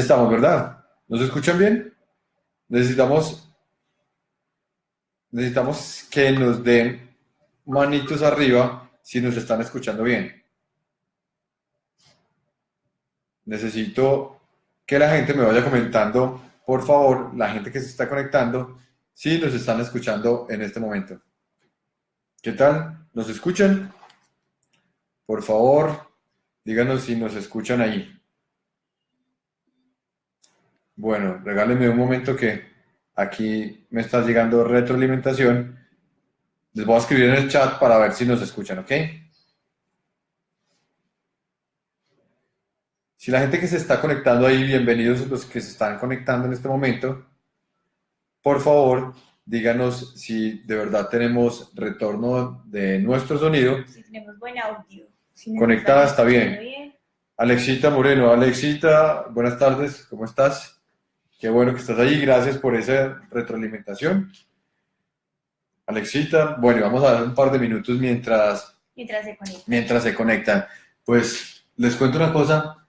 Estamos, ¿verdad? ¿Nos escuchan bien? Necesitamos, necesitamos que nos den manitos arriba si nos están escuchando bien. Necesito que la gente me vaya comentando, por favor, la gente que se está conectando, si nos están escuchando en este momento. ¿Qué tal? ¿Nos escuchan? Por favor, díganos si nos escuchan ahí. Bueno, regálenme un momento que aquí me está llegando retroalimentación. Les voy a escribir en el chat para ver si nos escuchan, ¿ok? Si la gente que se está conectando ahí, bienvenidos los que se están conectando en este momento, por favor, díganos si de verdad tenemos retorno de nuestro sonido. Si tenemos buen audio. Si Conectada está bien. bien. Alexita Moreno, Alexita, buenas tardes, ¿cómo estás? Qué bueno que estás ahí, gracias por esa retroalimentación. Alexita, bueno, vamos a dar un par de minutos mientras, mientras, se, conectan. mientras se conectan. Pues les cuento una cosa,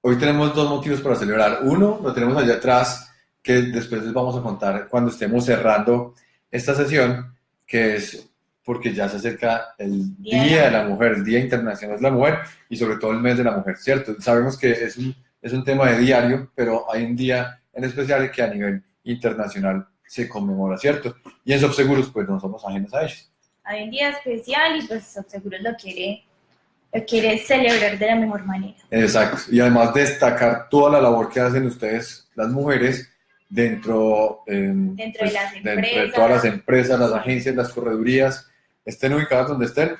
hoy tenemos dos motivos para celebrar. Uno, lo tenemos allá atrás, que después les vamos a contar cuando estemos cerrando esta sesión, que es porque ya se acerca el Día de la Mujer, el Día Internacional de la Mujer y sobre todo el mes de la mujer, ¿cierto? Sabemos que es un, es un tema de diario, pero hay un día en especial que a nivel internacional se conmemora, ¿cierto? Y en Subseguros, pues no somos ajenos a ellos. Hay un día especial y pues Subseguros lo quiere, lo quiere celebrar de la mejor manera. Exacto. Y además destacar toda la labor que hacen ustedes, las mujeres, dentro, dentro, de, pues, las empresas, de todas las empresas, las agencias, las corredurías, estén ubicadas donde estén,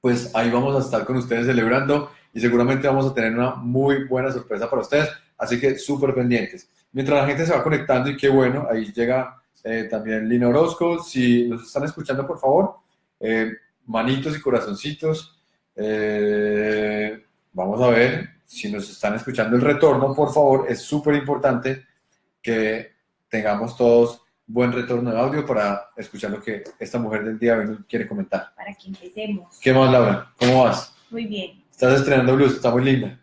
pues ahí vamos a estar con ustedes celebrando y seguramente vamos a tener una muy buena sorpresa para ustedes. Así que súper pendientes. Mientras la gente se va conectando, y qué bueno, ahí llega eh, también Lina Orozco. Si nos están escuchando, por favor, eh, manitos y corazoncitos. Eh, vamos a ver si nos están escuchando el retorno, por favor. Es súper importante que tengamos todos buen retorno de audio para escuchar lo que esta mujer del día de hoy quiere comentar. Para que empecemos. ¿Qué más, Laura? ¿Cómo vas? Muy bien. Estás estrenando blues, está muy linda.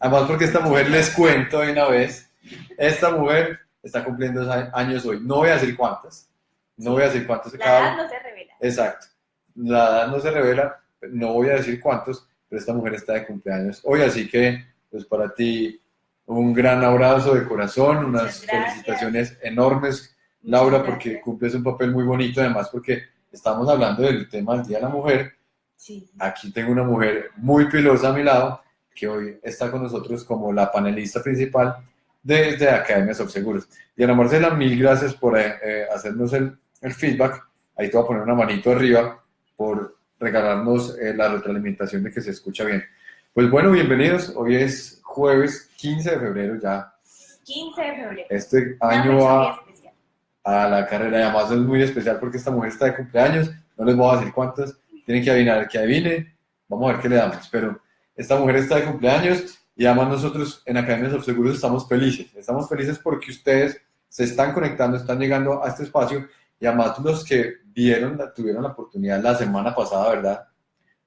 Además, porque esta mujer, les cuento de una vez, esta mujer está cumpliendo años hoy. No voy a decir cuántas. No voy a decir cuántas. La edad no se revela. Exacto. La edad no se revela. No voy a decir cuántos, pero esta mujer está de cumpleaños hoy. Así que, pues para ti, un gran abrazo de corazón, unas felicitaciones enormes, Laura, porque cumples un papel muy bonito. Además, porque estamos hablando del tema del Día de la Mujer. Sí. Aquí tengo una mujer muy pilosa a mi lado que hoy está con nosotros como la panelista principal desde Academia Seguros. Diana Marcela, mil gracias por eh, eh, hacernos el, el, feedback. Ahí te voy a poner una manito arriba por regalarnos eh, la retroalimentación de que se escucha bien. Pues bueno, bienvenidos. Hoy es jueves 15 de febrero ya. 15 de febrero. Este año va a la carrera y además es muy especial porque esta mujer está de cumpleaños. No les voy a decir cuántas. Tienen que adivinar que adivine. Vamos a ver qué le damos. Pero esta mujer está de cumpleaños y además nosotros en Academia Seguros estamos felices. Estamos felices porque ustedes se están conectando, están llegando a este espacio y además los que vieron, tuvieron la oportunidad la semana pasada, ¿verdad?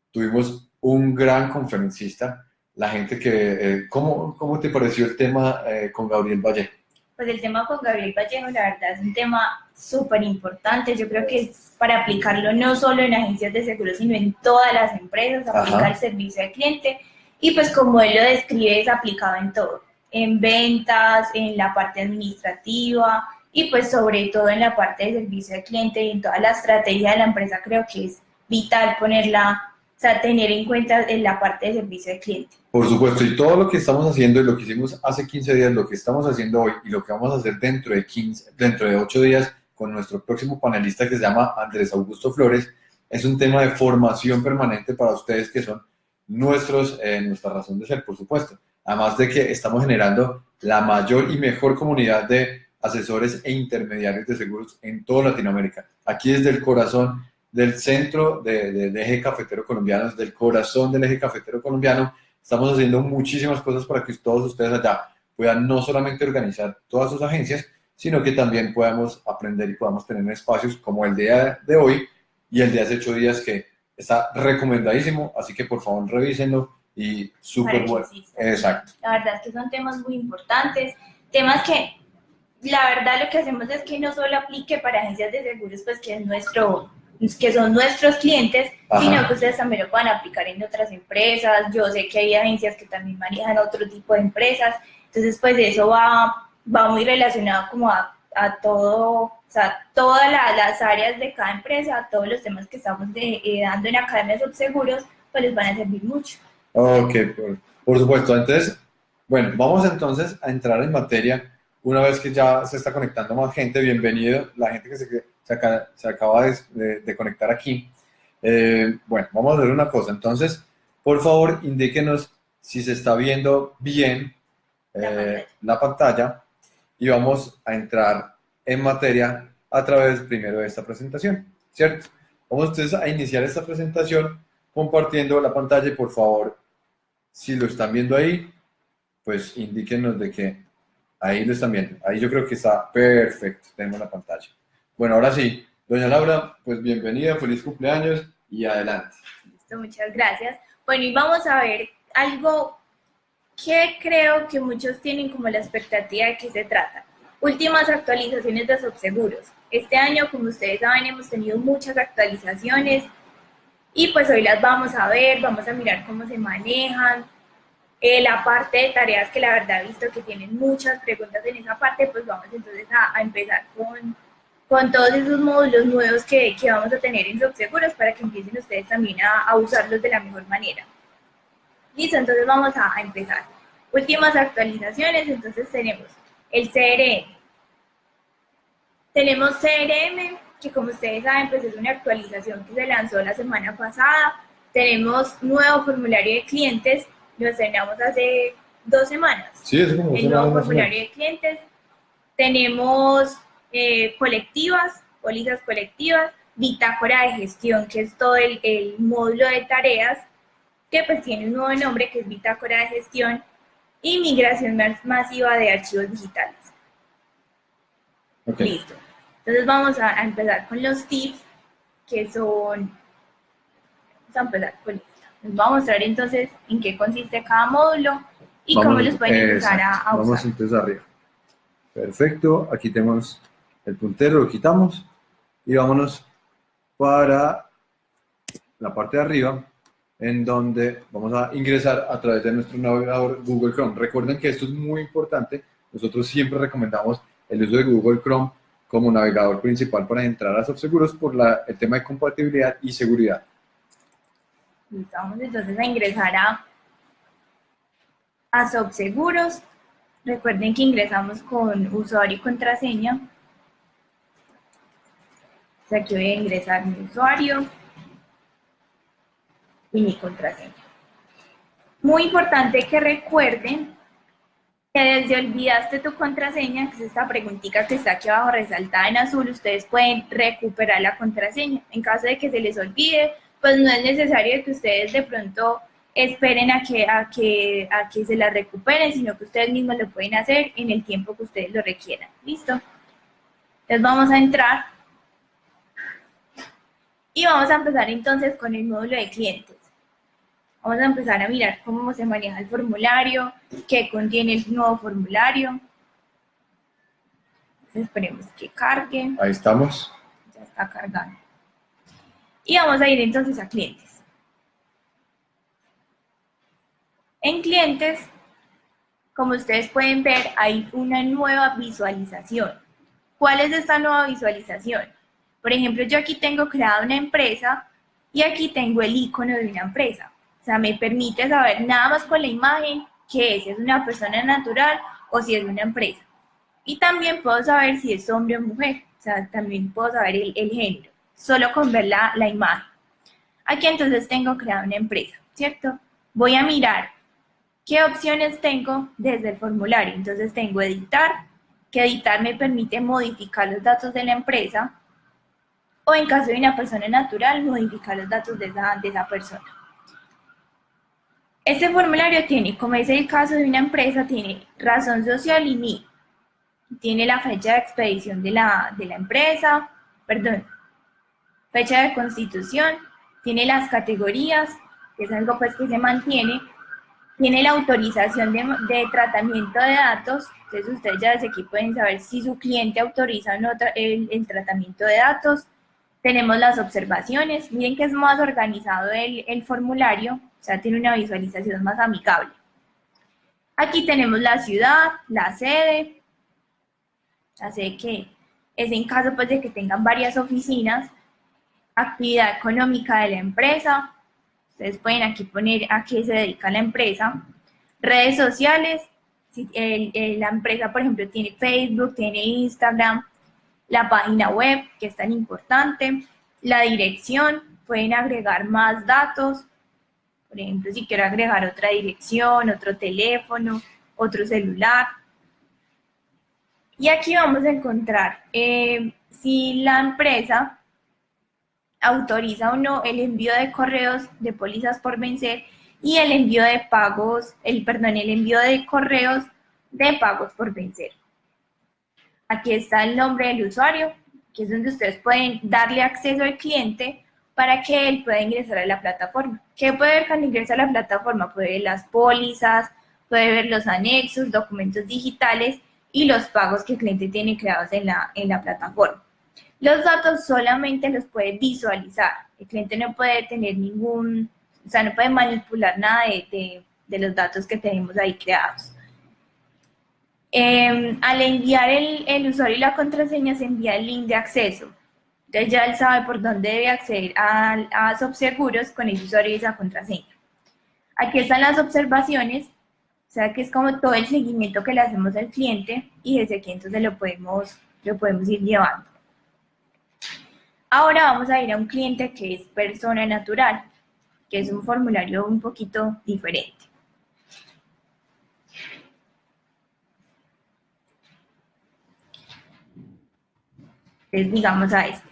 Tuvimos un gran conferencista, la gente que... Eh, ¿cómo, ¿cómo, te pareció el tema eh, con Gabriel Vallejo? Pues el tema con Gabriel Vallejo, la verdad, es un tema súper importante. Yo creo que es para aplicarlo no solo en agencias de seguros, sino en todas las empresas, aplicar el servicio al cliente. Y pues como él lo describe, es aplicado en todo, en ventas, en la parte administrativa y pues sobre todo en la parte de servicio al cliente y en toda la estrategia de la empresa creo que es vital ponerla, o sea, tener en cuenta en la parte de servicio al cliente. Por supuesto, y todo lo que estamos haciendo y lo que hicimos hace 15 días, lo que estamos haciendo hoy y lo que vamos a hacer dentro de 15, dentro de 8 días, con nuestro próximo panelista que se llama Andrés Augusto Flores, es un tema de formación permanente para ustedes que son nuestros, eh, nuestra razón de ser, por supuesto. Además de que estamos generando la mayor y mejor comunidad de asesores e intermediarios de seguros en toda Latinoamérica. Aquí desde el corazón del centro del eje cafetero colombiano, desde el corazón del eje cafetero colombiano, estamos haciendo muchísimas cosas para que todos ustedes allá puedan no solamente organizar todas sus agencias, sino que también podamos aprender y podamos tener espacios como el día de hoy y el de hace ocho días que está recomendadísimo, así que por favor revísenlo y súper bueno. Exacto. La verdad es que son temas muy importantes, temas que la verdad lo que hacemos es que no solo aplique para agencias de seguros, pues que es nuestro que son nuestros clientes, sino que ustedes también lo puedan aplicar en otras empresas. Yo sé que hay agencias que también manejan otro tipo de empresas, entonces pues eso va, va muy relacionado como a, a todo, o sea, todas las áreas de cada empresa, todos los temas que estamos de, eh, dando en Academia Subseguros, pues les van a servir mucho. Ok, por, por supuesto. Entonces, bueno, vamos entonces a entrar en materia una vez que ya se está conectando más gente, bienvenido, la gente que se, se, acaba de, conectar aquí. Eh, bueno, vamos a ver una cosa. Entonces, por favor, indíquenos si se está viendo bien eh, la pantalla y vamos a entrar en materia a través primero de esta presentación, ¿cierto? Vamos entonces a iniciar esta presentación compartiendo la pantalla y por favor, si lo están viendo ahí, pues indíquenos de que Ahí lo están viendo. Ahí yo creo que está perfecto. Tenemos la pantalla. Bueno, ahora sí. Doña Laura, pues bienvenida, feliz cumpleaños y adelante. Listo, muchas gracias. Bueno, y vamos a ver algo que creo que muchos tienen como la expectativa de qué se trata. Últimas actualizaciones de subseguros. Este año, como ustedes saben, hemos tenido muchas actualizaciones y pues hoy las vamos a ver, vamos a mirar cómo se manejan, eh, la parte de tareas que la verdad he visto que tienen muchas preguntas en esa parte, pues vamos entonces a, empezar con, con, todos esos módulos nuevos que, que, vamos a tener en Subseguros para que empiecen ustedes también a, a usarlos de la mejor manera. Listo, entonces vamos a, a empezar. Últimas actualizaciones, entonces tenemos el CRM. Tenemos CRM, que como ustedes saben, pues es una actualización que se lanzó la semana pasada. Tenemos nuevo formulario de clientes lo estrenamos hace dos semanas. Sí, es como El nuevo formulario de clientes. Tenemos eh, colectivas, pólizas colectivas, bitácora de gestión, que es todo el, el, módulo de tareas, que pues tiene un nuevo nombre que es bitácora de gestión, y migración masiva de archivos digitales. Listo. Entonces vamos a, a, empezar con los tips, que son, vamos a empezar con les voy a mostrar entonces en qué consiste cada módulo y cómo los pueden empezar a, usar. Vamos entonces arriba. Perfecto, aquí tenemos el puntero, lo quitamos y vámonos para la parte de arriba en donde vamos a ingresar a través de nuestro navegador Google Chrome. Recuerden que esto es muy importante. Nosotros siempre recomendamos el uso de Google Chrome como navegador principal para entrar a SoftSeguros por la, el tema de compatibilidad y seguridad. Vamos entonces a ingresar a, a Subseguros. Recuerden que ingresamos con usuario y contraseña. aquí voy a ingresar mi usuario y mi contraseña. Muy importante que recuerden que desde olvidaste tu contraseña, que es esta preguntita que está aquí abajo resaltada en azul, ustedes pueden recuperar la contraseña. En caso de que se les olvide, pues no es necesario que ustedes de pronto esperen a que, a que, a que se la recuperen, sino que ustedes mismos lo pueden hacer en el tiempo que ustedes lo requieran. ¿Listo? Entonces vamos a entrar y vamos a empezar entonces con el módulo de clientes. Vamos a empezar a mirar cómo se maneja el formulario, qué contiene el nuevo formulario. Entonces esperemos que cargue. Ahí estamos. Ya está cargando. Y vamos a ir entonces a clientes. En clientes, como ustedes pueden ver, hay una nueva visualización. ¿Cuál es esta nueva visualización? Por ejemplo, yo aquí tengo creada una empresa y aquí tengo el icono de una empresa. O sea, me permite saber nada más con la imagen que es, es una persona natural o si es una empresa. Y también puedo saber si es hombre o mujer. O sea, también puedo saber el, el género solo con ver la, la imagen. Aquí entonces tengo creado una empresa, ¿cierto? Voy a mirar qué opciones tengo desde el formulario. Entonces tengo editar, que editar me permite modificar los datos de la empresa o en caso de una persona natural, modificar los datos de esa, de esa persona. Este formulario tiene, como es el caso de una empresa, tiene razón social y NI. Tiene la fecha de expedición de la, de la empresa, perdón, fecha de constitución, tiene las categorías, que es algo pues que se mantiene, tiene la autorización de, tratamiento de datos, entonces ustedes ya desde aquí pueden saber si su cliente autoriza o no el, el tratamiento de datos. Tenemos las observaciones, miren que es más organizado el, el formulario, o sea, tiene una visualización más amigable. Aquí tenemos la ciudad, la sede, la sede que es en caso pues, de que tengan varias oficinas, actividad económica de la empresa, ustedes pueden aquí poner a qué se dedica la empresa, redes sociales, si la empresa por ejemplo tiene Facebook, tiene Instagram, la página web que es tan importante, la dirección, pueden agregar más datos, por ejemplo, si quiero agregar otra dirección, otro teléfono, otro celular. Y aquí vamos a encontrar eh, si la empresa autoriza o no el envío de correos de pólizas por vencer y el envío de pagos, el perdón, el envío de correos de pagos por vencer. Aquí está el nombre del usuario, que es donde ustedes pueden darle acceso al cliente para que él pueda ingresar a la plataforma. ¿Qué puede ver cuando ingresa a la plataforma? Puede ver las pólizas, puede ver los anexos, documentos digitales y los pagos que el cliente tiene creados en la, en la plataforma. Los datos solamente los puede visualizar. El cliente no puede tener ningún, o sea, no puede manipular nada de, los datos que tenemos ahí creados. Em, al enviar el, el usuario y la contraseña se envía el link de acceso. Entonces ya él sabe por dónde debe acceder a, a Subseguros con el usuario y esa contraseña. Aquí están las observaciones, o sea que es como todo el seguimiento que le hacemos al cliente y desde aquí entonces lo podemos, lo podemos ir llevando. Ahora vamos a ir a un cliente que es persona natural, que es un formulario un poquito diferente. Entonces digamos a este.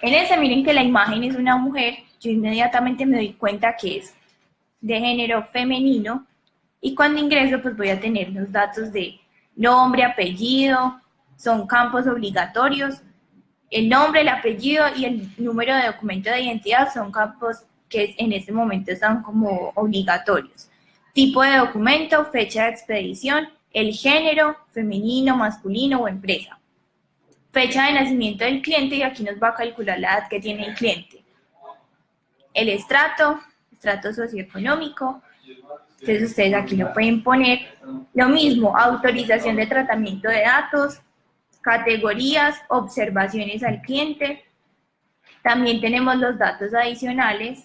En ese miren que la imagen es una mujer, yo inmediatamente me doy cuenta que es de género femenino y cuando ingreso pues voy a tener los datos de nombre, apellido, son campos obligatorios, el nombre, el apellido y el número de documento de identidad son campos que en este momento están como obligatorios. Tipo de documento, fecha de expedición, el género, femenino, masculino o empresa fecha de nacimiento del cliente y aquí nos va a calcular la edad que tiene el cliente. El estrato, estrato socioeconómico, entonces ustedes aquí lo pueden poner. Lo mismo, autorización de tratamiento de datos, categorías, observaciones al cliente. También tenemos los datos adicionales,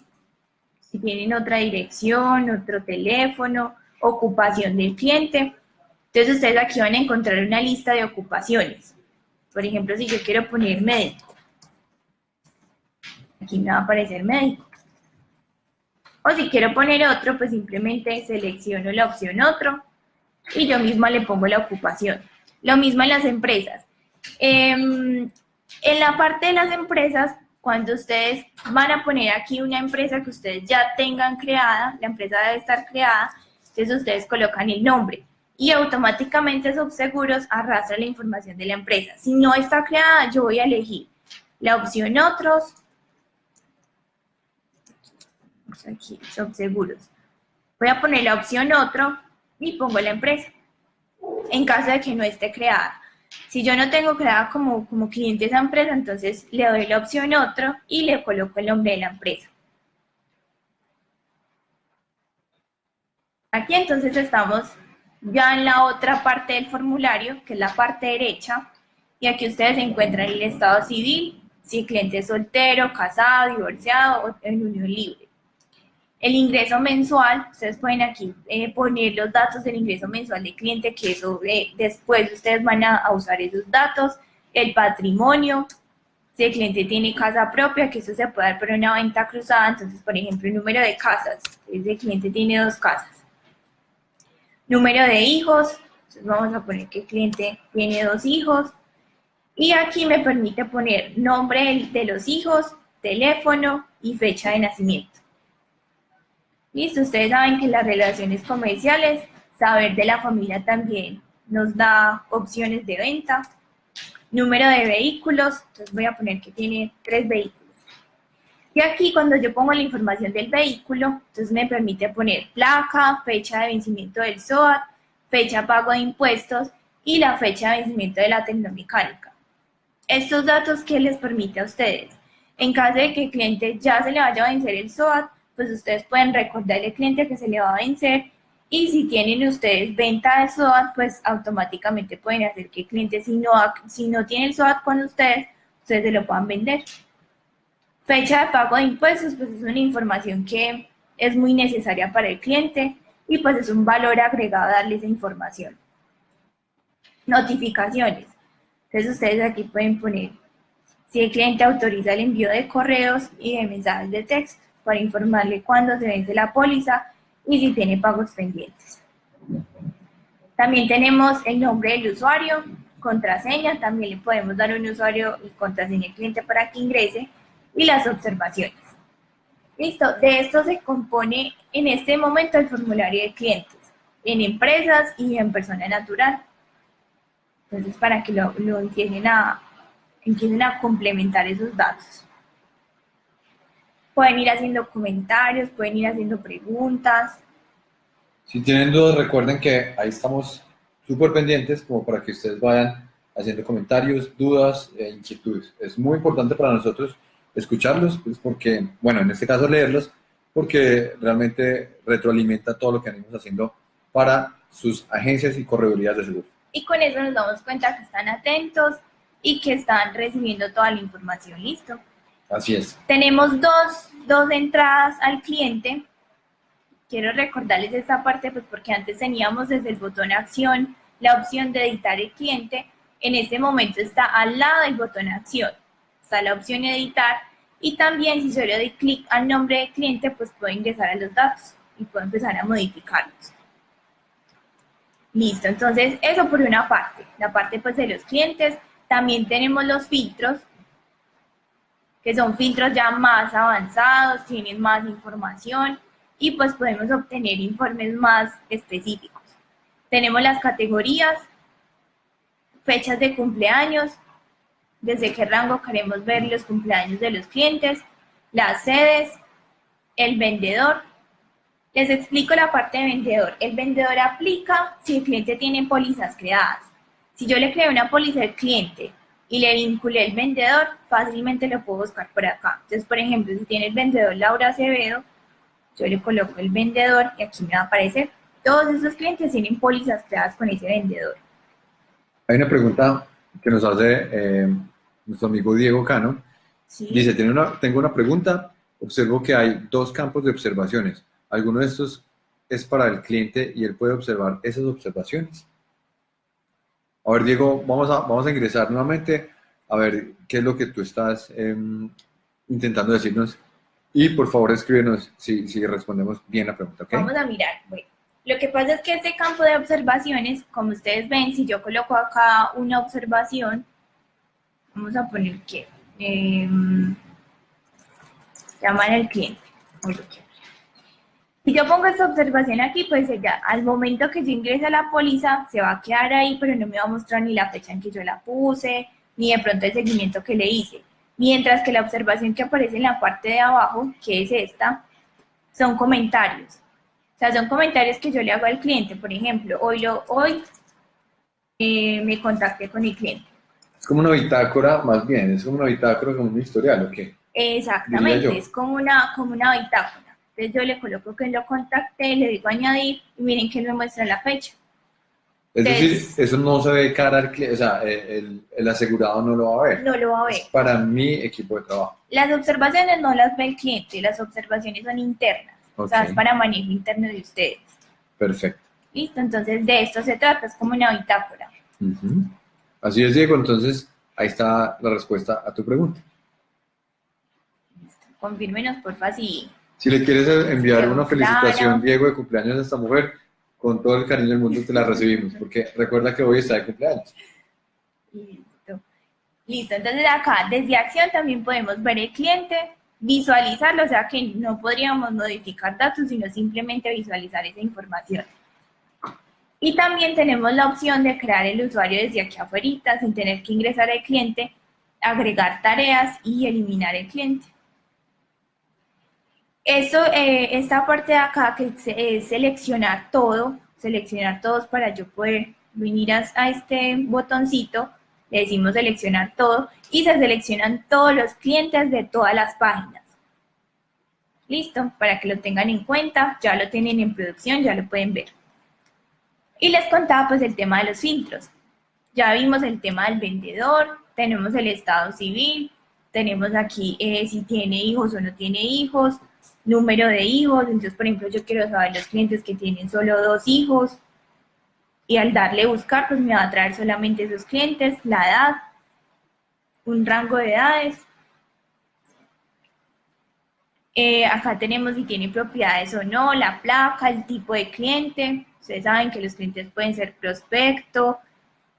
si tienen otra dirección, otro teléfono, ocupación del cliente. Entonces ustedes aquí van a encontrar una lista de ocupaciones. Por ejemplo, si yo quiero poner médico, aquí me va a aparecer médico. O si quiero poner otro, pues simplemente selecciono la opción otro y yo misma le pongo la ocupación. Lo mismo en las empresas. Em, en la parte de las empresas, cuando ustedes van a poner aquí una empresa que ustedes ya tengan creada, la empresa debe estar creada, entonces ustedes colocan el nombre y automáticamente Subseguros arrastra la información de la empresa. Si no está creada, yo voy a elegir la opción otros, aquí, Subseguros. Voy a poner la opción otro y pongo la empresa, en caso de que no esté creada. Si yo no tengo creada como, como cliente esa empresa, entonces le doy la opción otro y le coloco el nombre de la empresa. Aquí entonces estamos ya en la otra parte del formulario, que es la parte derecha, y aquí ustedes encuentran el estado civil, si el cliente es soltero, casado, divorciado o en unión libre. El ingreso mensual, ustedes pueden aquí eh, poner los datos del ingreso mensual del cliente, que eso eh, después ustedes van a, usar esos datos. El patrimonio, si el cliente tiene casa propia, que eso se puede dar por una venta cruzada, entonces, por ejemplo, el número de casas, si el cliente tiene dos casas número de hijos, entonces vamos a poner que el cliente tiene dos hijos, y aquí me permite poner nombre de los hijos, teléfono y fecha de nacimiento. Listo, ustedes saben que las relaciones comerciales, saber de la familia también nos da opciones de venta. Número de vehículos, entonces voy a poner que tiene tres vehículos. Y aquí cuando yo pongo la información del vehículo, entonces me permite poner placa, fecha de vencimiento del SOAT, fecha pago de impuestos y la fecha de vencimiento de la tecnomecánica. Estos datos, ¿qué les permite a ustedes? En caso de que el cliente ya se le vaya a vencer el SOAT, pues ustedes pueden recordarle al cliente que se le va a vencer y si tienen ustedes venta de SOAT, pues automáticamente pueden hacer que el cliente, si no, si no tiene el SOAT con ustedes, ustedes se lo puedan vender. Fecha de pago de impuestos, pues es una información que es muy necesaria para el cliente y pues es un valor agregado darle esa información. Notificaciones. Entonces ustedes aquí pueden poner si el cliente autoriza el envío de correos y de mensajes de texto para informarle cuándo se vence la póliza y si tiene pagos pendientes. También tenemos el nombre del usuario, contraseña, también le podemos dar un usuario y contraseña al cliente para que ingrese y las observaciones. Listo, de esto se compone en este momento el formulario de clientes, en empresas y en persona natural. Entonces, para que lo, empiecen, a, empiecen a complementar esos datos. Pueden ir haciendo comentarios, pueden ir haciendo preguntas. Si tienen dudas, recuerden que ahí estamos súper pendientes como para que ustedes vayan haciendo comentarios, dudas e inquietudes. Es muy importante para nosotros escucharlos, pues porque, bueno, en este caso leerlos, porque realmente retroalimenta todo lo que venimos haciendo para sus agencias y corredurías de seguro. Y con eso nos damos cuenta que están atentos y que están recibiendo toda la información, ¿listo? Así es. Tenemos dos, dos entradas al cliente. Quiero recordarles esta parte, pues porque antes teníamos desde el botón acción la opción de editar el cliente. En este momento está al lado del botón acción está la opción editar y también si yo le doy clic al nombre del cliente, pues puedo ingresar a los datos y puedo empezar a modificarlos. Listo, entonces eso por una parte, la parte pues de los clientes. También tenemos los filtros, que son filtros ya más avanzados, tienen más información y pues podemos obtener informes más específicos. Tenemos las categorías, fechas de cumpleaños, desde qué rango queremos ver los cumpleaños de los clientes, las sedes, el vendedor. Les explico la parte de vendedor. El vendedor aplica si el cliente tiene pólizas creadas. Si yo le creo una póliza al cliente y le vinculé el vendedor, fácilmente lo puedo buscar por acá. Entonces, por ejemplo, si tiene el vendedor Laura Acevedo, yo le coloco el vendedor y aquí me va a aparecer. Todos esos clientes tienen pólizas creadas con ese vendedor. Hay una pregunta que nos hace eh, nuestro amigo Diego Cano, dice, tengo una, tengo una pregunta, observo que hay dos campos de observaciones. ¿Alguno de estos es para el cliente y él puede observar esas observaciones? A ver, Diego, vamos a, vamos a ingresar nuevamente a ver qué es lo que tú estás em, intentando decirnos y por favor escríbenos si, si respondemos bien la pregunta. Vamos a mirar. Bueno, lo que pasa es que este campo de observaciones, como ustedes ven, si yo coloco acá una observación, vamos a poner que eh, llamar al cliente. Si yo pongo esta observación aquí, pues ya al momento que yo ingrese a la póliza, se va a quedar ahí, pero no me va a mostrar ni la fecha en que yo la puse, ni de pronto el seguimiento que le hice. Mientras que la observación que aparece en la parte de abajo, que es esta, son comentarios. O sea, son comentarios que yo le hago al cliente. Por ejemplo, hoy, lo, hoy eh, me contacté con el cliente. Es como una bitácora, más bien, es como una bitácora, como un historial, ¿o qué? Exactamente, es como una, como una bitácora. Entonces yo le coloco que lo contacté, le digo añadir y miren que me muestra la fecha. Es decir, eso no se ve cara al cliente, o sea, el, el, asegurado no lo va a ver. No lo va a ver. para mi equipo de trabajo. Las observaciones no las ve el cliente, las observaciones son internas. O sea, es para manejo interno de ustedes. Perfecto. Listo, entonces de esto se trata, es como una bitácora. Así es, Diego. Entonces, ahí está la respuesta a tu pregunta. Confírmenos, porfa, si... Si le quieres enviar una felicitación, Diego, de cumpleaños a esta mujer, con todo el cariño del mundo te la recibimos, porque recuerda que hoy está de cumpleaños. Listo. Listo, entonces acá, desde acción también podemos ver el cliente, visualizarlo, o sea que no podríamos modificar datos, sino simplemente visualizar esa información. Y también tenemos la opción de crear el usuario desde aquí afuera, sin tener que ingresar al cliente, agregar tareas y eliminar el cliente. Eso, eh, esta parte de acá que es seleccionar todo, seleccionar todos para yo poder venir a, este botoncito, le decimos seleccionar todo y se seleccionan todos los clientes de todas las páginas. Listo, para que lo tengan en cuenta, ya lo tienen en producción, ya lo pueden ver. Y les contaba pues el tema de los filtros. Ya vimos el tema del vendedor, tenemos el estado civil, tenemos aquí eh, si tiene hijos o no tiene hijos, número de hijos, entonces por ejemplo yo quiero saber los clientes que tienen solo dos hijos y al darle buscar pues me va a traer solamente esos clientes, la edad, un rango de edades. Eh, acá tenemos si tiene propiedades o no, la placa, el tipo de cliente. Ustedes saben que los clientes pueden ser prospecto,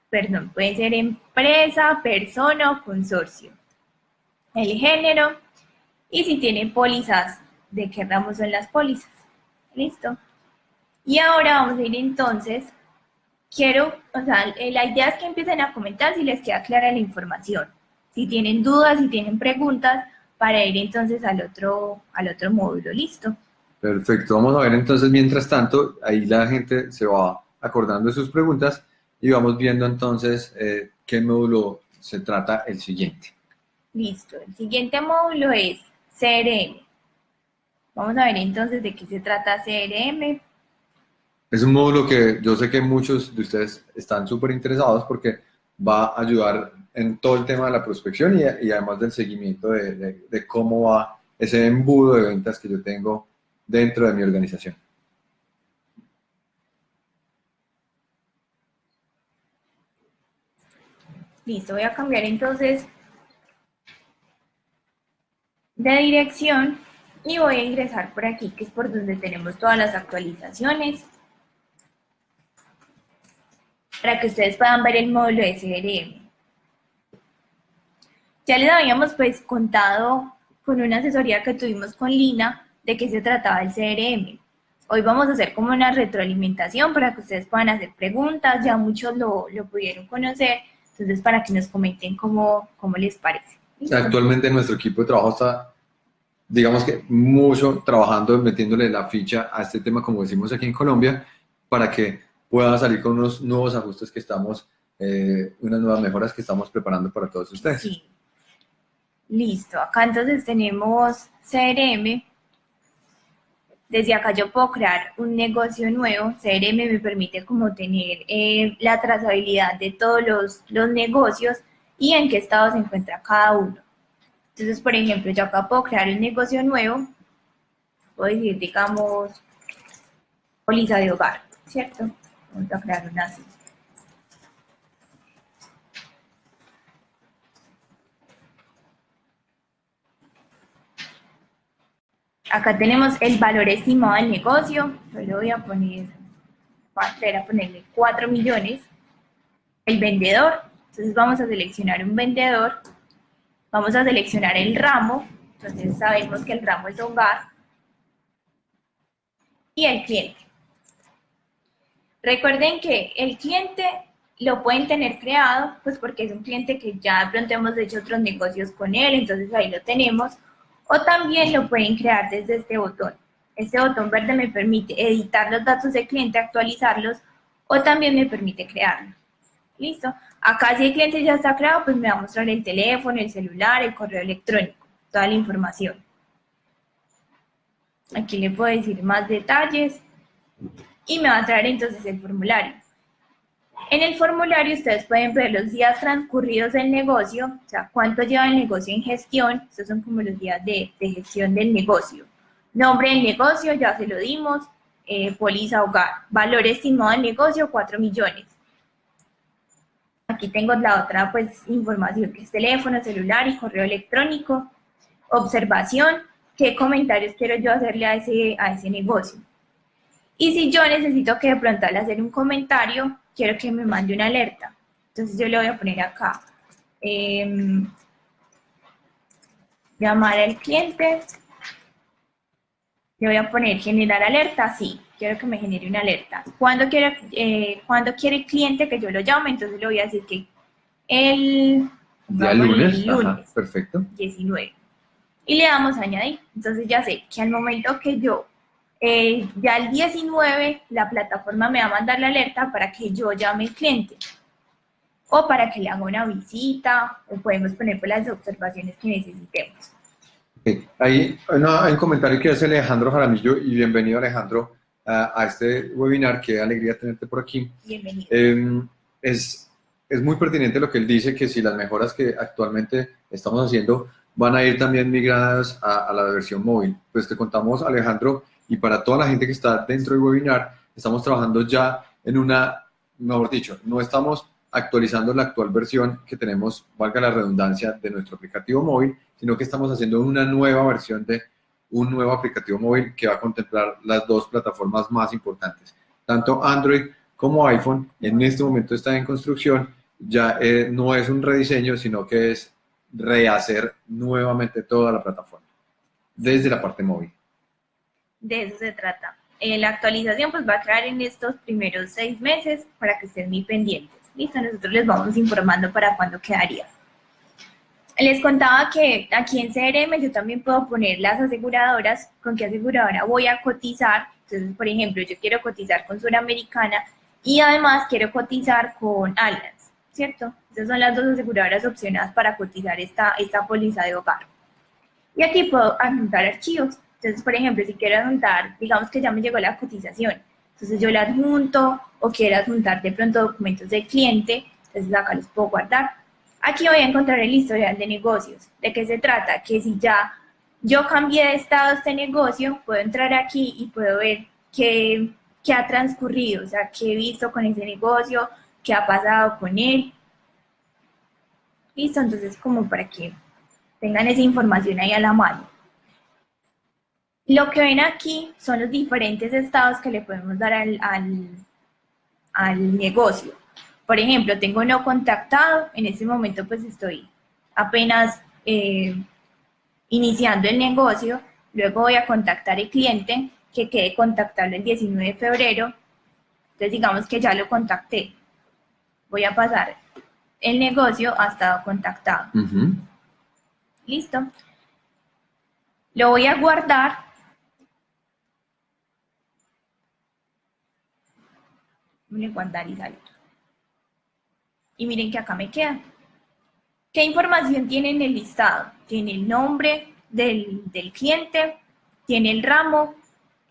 perdón, pueden ser empresa, persona o consorcio. El género y si tiene pólizas de qué ramo son las pólizas. ¿Listo? Y ahora vamos a ir entonces, quiero, o sea, la idea es que empiecen a comentar si les queda clara la información, si tienen dudas, si tienen preguntas, para ir entonces al otro, al otro módulo, ¿listo? Perfecto, vamos a ver entonces, mientras tanto, ahí la gente se va acordando de sus preguntas y vamos viendo entonces eh, qué módulo se trata el siguiente. Listo, el siguiente módulo es CRM. Vamos a ver entonces de qué se trata CRM. Es un módulo que yo sé que muchos de ustedes están súper interesados porque va a ayudar en todo el tema de la prospección y, además del seguimiento de, de, cómo va ese embudo de ventas que yo tengo dentro de mi organización. Listo, voy a cambiar entonces de dirección y voy a ingresar por aquí, que es por donde tenemos todas las actualizaciones, para que ustedes puedan ver el módulo de CRM. Ya les habíamos pues contado con una asesoría que tuvimos con Lina de qué se trataba el CRM. Hoy vamos a hacer como una retroalimentación para que ustedes puedan hacer preguntas, ya muchos lo, lo pudieron conocer, entonces para que nos comenten cómo, cómo les parece. Actualmente nuestro equipo de trabajo está digamos que mucho trabajando, metiéndole la ficha a este tema, como decimos aquí en Colombia, para que pueda salir con unos nuevos ajustes que estamos, eh, unas nuevas mejoras que estamos preparando para todos ustedes. Sí. Listo, acá entonces tenemos CRM. Desde acá yo puedo crear un negocio nuevo. CRM me permite como tener eh, la trazabilidad de todos los, los negocios y en qué estado se encuentra cada uno. Entonces, por ejemplo, yo acá puedo crear un negocio nuevo, puedo decir, digamos, póliza de hogar, ¿cierto? Vamos a crear una así. Acá tenemos el valor estimado del negocio, yo le voy a poner, voy a ponerle 4 millones. El vendedor, entonces vamos a seleccionar un vendedor Vamos a seleccionar el ramo, entonces sabemos que el ramo es hogar. Y el cliente. Recuerden que el cliente lo pueden tener creado, pues porque es un cliente que ya de pronto hemos hecho otros negocios con él, entonces ahí lo tenemos. O también lo pueden crear desde este botón. Este botón verde me permite editar los datos del cliente, actualizarlos, o también me permite crearlo. ¿Listo? Acá si el cliente ya está creado, pues me va a mostrar el teléfono, el celular, el correo electrónico, toda la información. Aquí le puedo decir más detalles y me va a traer entonces el formulario. En el formulario ustedes pueden ver los días transcurridos del negocio, o sea, cuánto lleva el negocio en gestión, estos son como los días de, gestión del negocio. Nombre del negocio, ya se lo dimos, eh, póliza hogar, valor estimado del negocio, 4 millones. Aquí tengo la otra pues información que es teléfono, celular y correo electrónico. Observación, qué comentarios quiero yo hacerle a ese, a ese negocio. Y si yo necesito que de pronto al hacer un comentario, quiero que me mande una alerta. Entonces yo le voy a poner acá. Em, llamar al cliente. Le voy a poner generar alerta, sí quiero que me genere una alerta. Cuando quiere, eh, cuando quiere el cliente que yo lo llame, entonces le voy a decir que el, lunes, perfecto. 19. y le damos a añadir. Entonces ya sé que al momento que yo, eh, ya el 19, la plataforma me va a mandar la alerta para que yo llame al cliente o para que le haga una visita o podemos poner pues, las observaciones que necesitemos. Ahí hay un comentario que hace Alejandro Jaramillo y bienvenido Alejandro a, este webinar, qué alegría tenerte por aquí. Bienvenido. Em, es, es muy pertinente lo que él dice, que si las mejoras que actualmente estamos haciendo van a ir también migradas a, la versión móvil. Pues te contamos, Alejandro, y para toda la gente que está dentro del webinar, estamos trabajando ya en una, mejor dicho, no estamos actualizando la actual versión que tenemos, valga la redundancia, de nuestro aplicativo móvil, sino que estamos haciendo una nueva versión de un nuevo aplicativo móvil que va a contemplar las dos plataformas más importantes. Tanto Android como iPhone en este momento está en construcción, ya eh, no es un rediseño, sino que es rehacer nuevamente toda la plataforma, desde la parte móvil. De eso se trata. Eh, la actualización pues va a crear en estos primeros seis meses para que estén muy pendientes. Listo, nosotros les vamos informando para cuándo quedaría. Les contaba que aquí en CRM yo también puedo poner las aseguradoras, con qué aseguradora voy a cotizar. Entonces, por ejemplo, yo quiero cotizar con Suramericana y además quiero cotizar con Allianz, ¿cierto? Esas son las dos aseguradoras opcionadas para cotizar esta, esta póliza de hogar. Y aquí puedo adjuntar archivos. Entonces, por ejemplo, si quiero adjuntar, digamos que ya me llegó la cotización, entonces yo la adjunto o quiero adjuntar de pronto documentos del cliente, entonces acá los puedo guardar. Aquí voy a encontrar el historial de negocios. ¿De qué se trata? Que si ya yo cambié de estado este negocio, puedo entrar aquí y puedo ver qué, qué ha transcurrido, o sea, qué he visto con ese negocio, qué ha pasado con él. Listo, entonces como para que tengan esa información ahí a la mano. Lo que ven aquí son los diferentes estados que le podemos dar al, al, negocio. Por ejemplo, tengo no contactado, en este momento pues estoy apenas eh, iniciando el negocio, luego voy a contactar al cliente que quede contactable el 19 de febrero, entonces digamos que ya lo contacté, voy a pasar el negocio ha estado contactado. Listo. Lo voy a guardar Voy guardar y salir. Y miren que acá me queda. ¿Qué información tiene en el listado? Tiene el nombre del, cliente, tiene el ramo,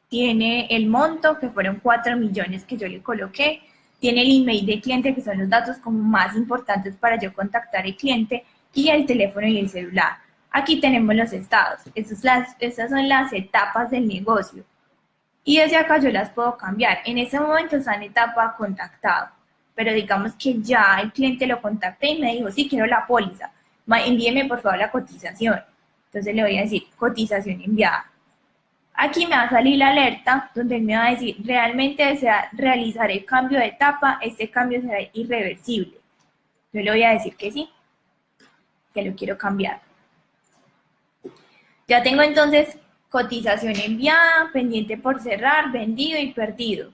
tiene el monto, que fueron 4 millones que yo le coloqué, tiene el email del cliente, que son los datos como más importantes para yo contactar al cliente, y el teléfono y el celular. Aquí tenemos los estados. Estas son las etapas del negocio y desde acá yo las puedo cambiar. En ese momento está en etapa contactado, pero digamos que ya el cliente lo contacté y me dijo, sí, quiero la póliza, envíeme por favor la cotización. Entonces le voy a decir, cotización enviada. Aquí me va a salir la alerta donde me va a decir, realmente desea realizar el cambio de etapa, este cambio será irreversible. Yo le voy a decir que sí, que lo quiero cambiar. Ya tengo entonces cotización enviada, pendiente por cerrar, vendido y perdido.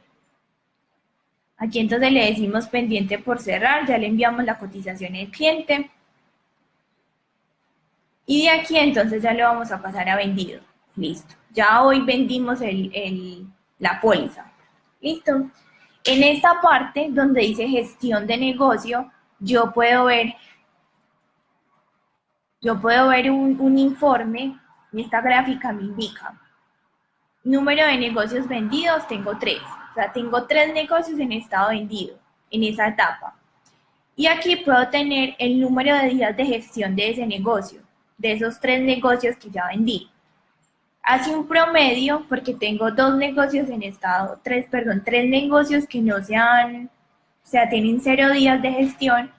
Aquí entonces le decimos pendiente por cerrar, ya le enviamos la cotización al cliente. Y de aquí entonces ya le vamos a pasar a vendido. Listo. Ya hoy vendimos la póliza. Listo. En esta parte donde dice gestión de negocio, yo puedo ver, yo puedo ver un, un informe y esta gráfica me indica número de negocios vendidos, tengo tres. O sea, tengo tres negocios en estado vendido en esa etapa. Y aquí puedo tener el número de días de gestión de ese negocio, de esos tres negocios que ya vendí. Hace un promedio porque tengo dos negocios en estado, tres, perdón, tres negocios que no sean, o sea, tienen cero días de gestión,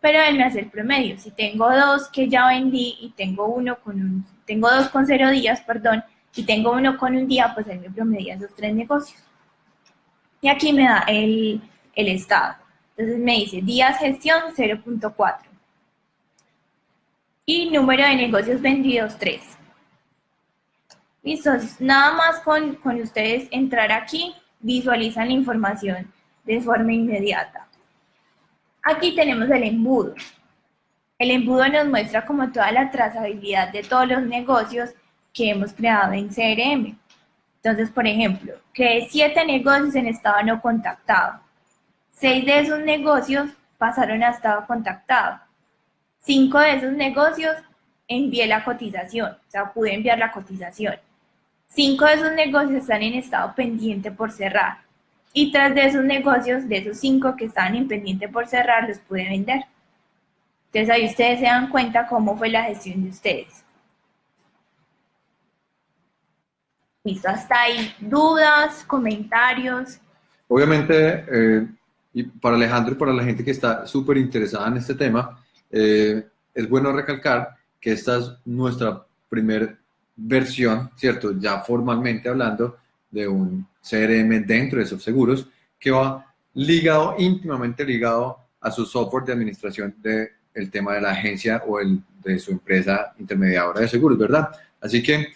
pero él me hace el promedio. Si tengo dos que ya vendí y tengo uno con un, tengo dos con cero días, perdón, y tengo uno con un día, pues él me promedia esos tres negocios. Y aquí me da el, el estado. Entonces me dice días gestión 0.4. Y número de negocios vendidos 3. Listo, nada más con, con ustedes entrar aquí, visualizan la información de forma inmediata. Aquí tenemos el embudo. El embudo nos muestra como toda la trazabilidad de todos los negocios que hemos creado en CRM. Entonces, por ejemplo, creé siete negocios en estado no contactado. Seis de esos negocios pasaron a estado contactado. Cinco de esos negocios envié la cotización, o sea, pude enviar la cotización. Cinco de esos negocios están en estado pendiente por cerrar. Y tres de esos negocios, de esos cinco que están en pendiente por cerrar, los pude vender. Entonces ahí ustedes se dan cuenta cómo fue la gestión de ustedes. Listo, hasta ahí. ¿Dudas, comentarios? Obviamente, eh, y para Alejandro y para la gente que está súper interesada en este tema, eh, es bueno recalcar que esta es nuestra primera versión, ¿cierto? Ya formalmente hablando de un CRM dentro de esos seguros que va ligado, íntimamente ligado a su software de administración del tema de la agencia o el, de su empresa intermediadora de seguros, ¿verdad? Así que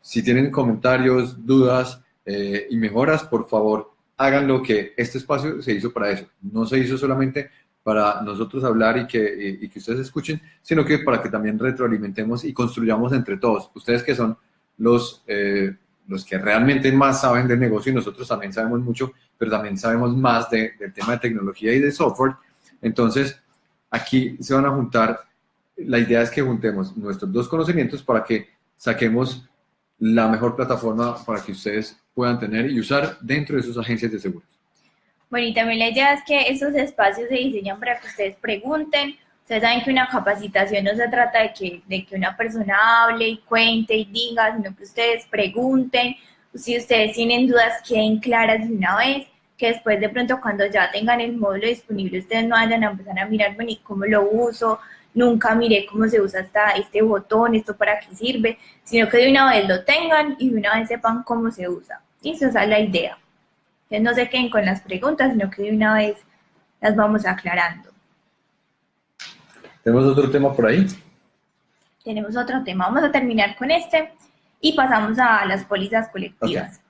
si tienen comentarios, dudas eh, y mejoras, por favor, háganlo que este espacio se hizo para eso. No se hizo solamente para nosotros hablar y que, y, que ustedes escuchen, sino que para que también retroalimentemos y construyamos entre todos. Ustedes que son los, eh, los que realmente más saben del negocio y nosotros también sabemos mucho, pero también sabemos más del tema de tecnología y de software. Entonces, aquí se van a juntar, la idea es que juntemos nuestros dos conocimientos para que saquemos la mejor plataforma para que ustedes puedan tener y usar dentro de sus agencias de seguros. Bueno, y también la idea es que esos espacios se diseñan para que ustedes pregunten. Ustedes saben que una capacitación no se trata de que, de que una persona hable y cuente y diga, sino que ustedes pregunten. Si ustedes tienen dudas, queden claras de una vez. Que después de pronto cuando ya tengan el módulo disponible, ustedes no vayan a empezar a mirar, bueno, ¿y cómo lo uso? Nunca miré cómo se usa hasta este botón, esto para qué sirve, sino que de una vez lo tengan y de una vez sepan cómo se usa. Y esa es la idea no se queden con las preguntas, sino que de una vez las vamos aclarando. ¿Tenemos otro tema por ahí? Tenemos otro tema. Vamos a terminar con este y pasamos a las pólizas colectivas.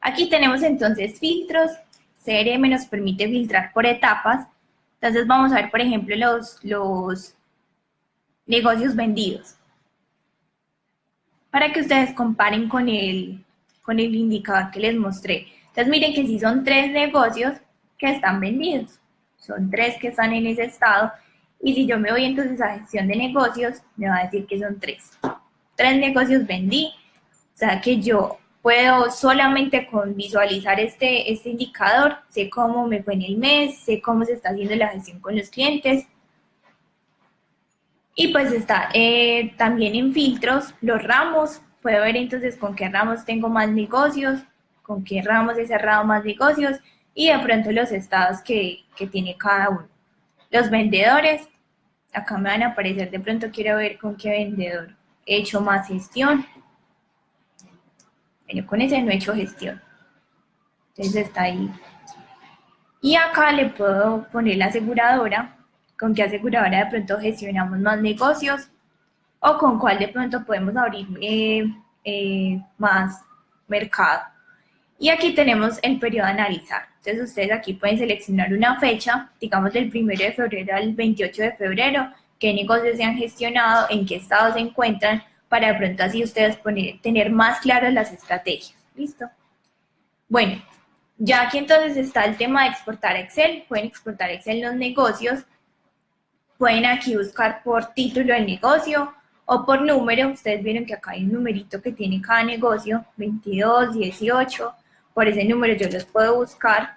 Aquí tenemos entonces filtros. CRM nos permite filtrar por etapas. Entonces vamos a ver, por ejemplo, los, los negocios vendidos. Para que ustedes comparen con el, con el indicador que les mostré. Entonces miren que si son tres negocios que están vendidos, son tres que están en ese estado, y si yo me voy entonces a gestión de negocios, me va a decir que son tres. Tres negocios vendí, o sea que yo puedo solamente con visualizar este, este indicador, sé cómo me fue en el mes, sé cómo se está haciendo la gestión con los clientes. Y pues está eh, también en filtros los ramos, puedo ver entonces con qué ramos tengo más negocios, con qué ramos he cerrado más negocios y de pronto los estados que, tiene cada uno. Los vendedores, acá me van a aparecer, de pronto quiero ver con qué vendedor he hecho más gestión. Bueno, con ese no he hecho gestión. Entonces está ahí. Y acá le puedo poner la aseguradora, con qué aseguradora de pronto gestionamos más negocios o con cuál de pronto podemos abrir eh, eh, más mercado. Y aquí tenemos el periodo a analizar. Entonces ustedes aquí pueden seleccionar una fecha, digamos del 1 de febrero al 28 de febrero, qué negocios se han gestionado, en qué estado se encuentran, para de pronto así ustedes tener más claras las estrategias. ¿Listo? Bueno, ya aquí entonces está el tema de exportar Excel. Pueden exportar Excel los negocios. Pueden aquí buscar por título del negocio o por número. Ustedes vieron que acá hay un numerito que tiene cada negocio, 22, 18, por ese número yo los puedo buscar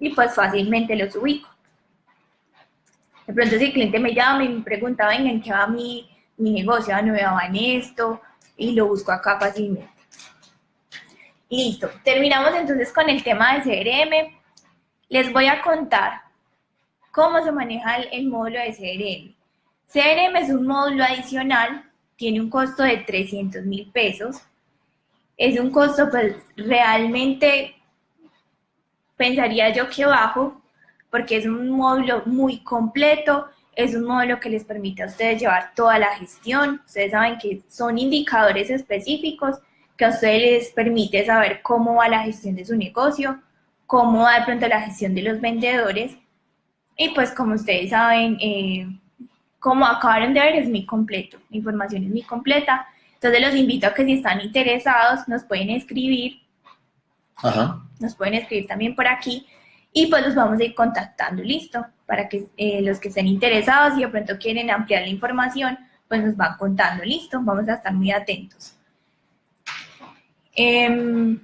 y pues fácilmente los ubico. De pronto si el cliente me llama y me pregunta, venga, ¿en qué va mi, mi negocio? Ah, no va en esto y lo busco acá fácilmente. Listo, terminamos entonces con el tema de CRM. Les voy a contar cómo se maneja el, el módulo de CRM. CRM es un módulo adicional, tiene un costo de 300 mil pesos es un costo pues realmente pensaría yo que bajo, porque es un módulo muy completo, es un módulo que les permite a ustedes llevar toda la gestión. Ustedes saben que son indicadores específicos que a ustedes les permite saber cómo va la gestión de su negocio, cómo va de pronto la gestión de los vendedores. Y pues como ustedes saben, eh, como acabaron de ver, es muy completo, la información es muy completa. Entonces los invito a que si están interesados nos pueden escribir, nos pueden escribir también por aquí y pues los vamos a ir contactando, listo, para que eh, los que estén interesados y de pronto quieren ampliar la información, pues nos van contando, listo, vamos a estar muy atentos. Em,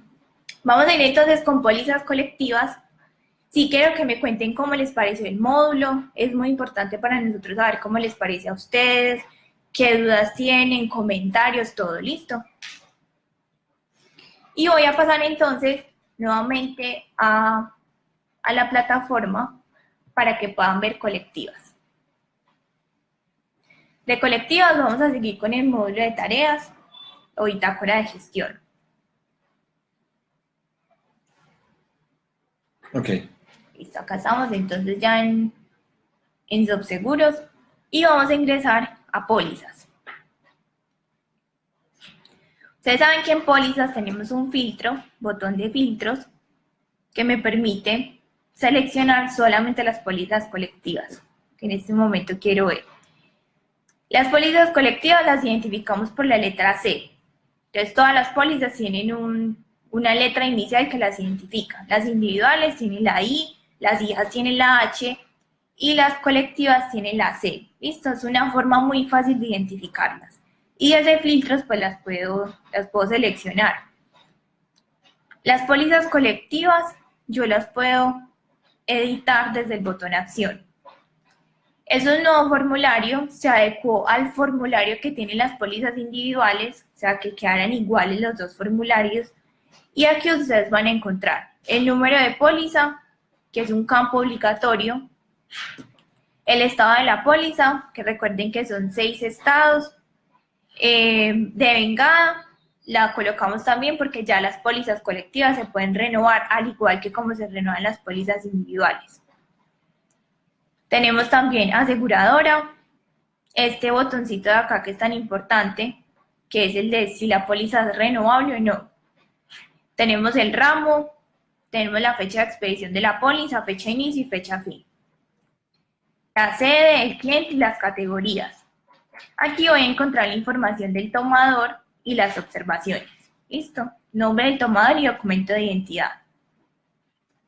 vamos a ir entonces con pólizas colectivas. Sí quiero que me cuenten cómo les pareció el módulo. Es muy importante para nosotros saber cómo les parece a ustedes, qué dudas tienen, comentarios, todo listo. Y voy a pasar entonces nuevamente a, a la plataforma para que puedan ver colectivas. De colectivas vamos a seguir con el módulo de tareas o bitácora de gestión. Ok. Listo, acá estamos entonces ya en, en subseguros y vamos a ingresar a pólizas. Ustedes saben que en pólizas tenemos un filtro, botón de filtros, que me permite seleccionar solamente las pólizas colectivas, que en este momento quiero ver. Las pólizas colectivas las identificamos por la letra C. Entonces todas las pólizas tienen un, una letra inicial que las identifica. Las individuales tienen la I, las hijas tienen la H y las colectivas tienen la C. ¿Listo? Es una forma muy fácil de identificarlas. Y desde filtros pues las puedo, las puedo seleccionar. Las pólizas colectivas yo las puedo editar desde el botón acción. Es un nuevo formulario, se adecuó al formulario que tienen las pólizas individuales, o sea que quedaran iguales los dos formularios, y aquí ustedes van a encontrar el número de póliza, que es un campo obligatorio, el estado de la póliza, que recuerden que son seis estados, eh, de vengada, la colocamos también porque ya las pólizas colectivas se pueden renovar al igual que como se renuevan las pólizas individuales. Tenemos también aseguradora, este botoncito de acá que es tan importante, que es el de si la póliza es renovable o no. Tenemos el ramo, tenemos la fecha de expedición de la póliza, fecha de inicio y fecha fin. La sede, el cliente y las categorías. Aquí voy a encontrar la información del tomador y las observaciones. ¿Listo? Nombre del tomador y documento de identidad.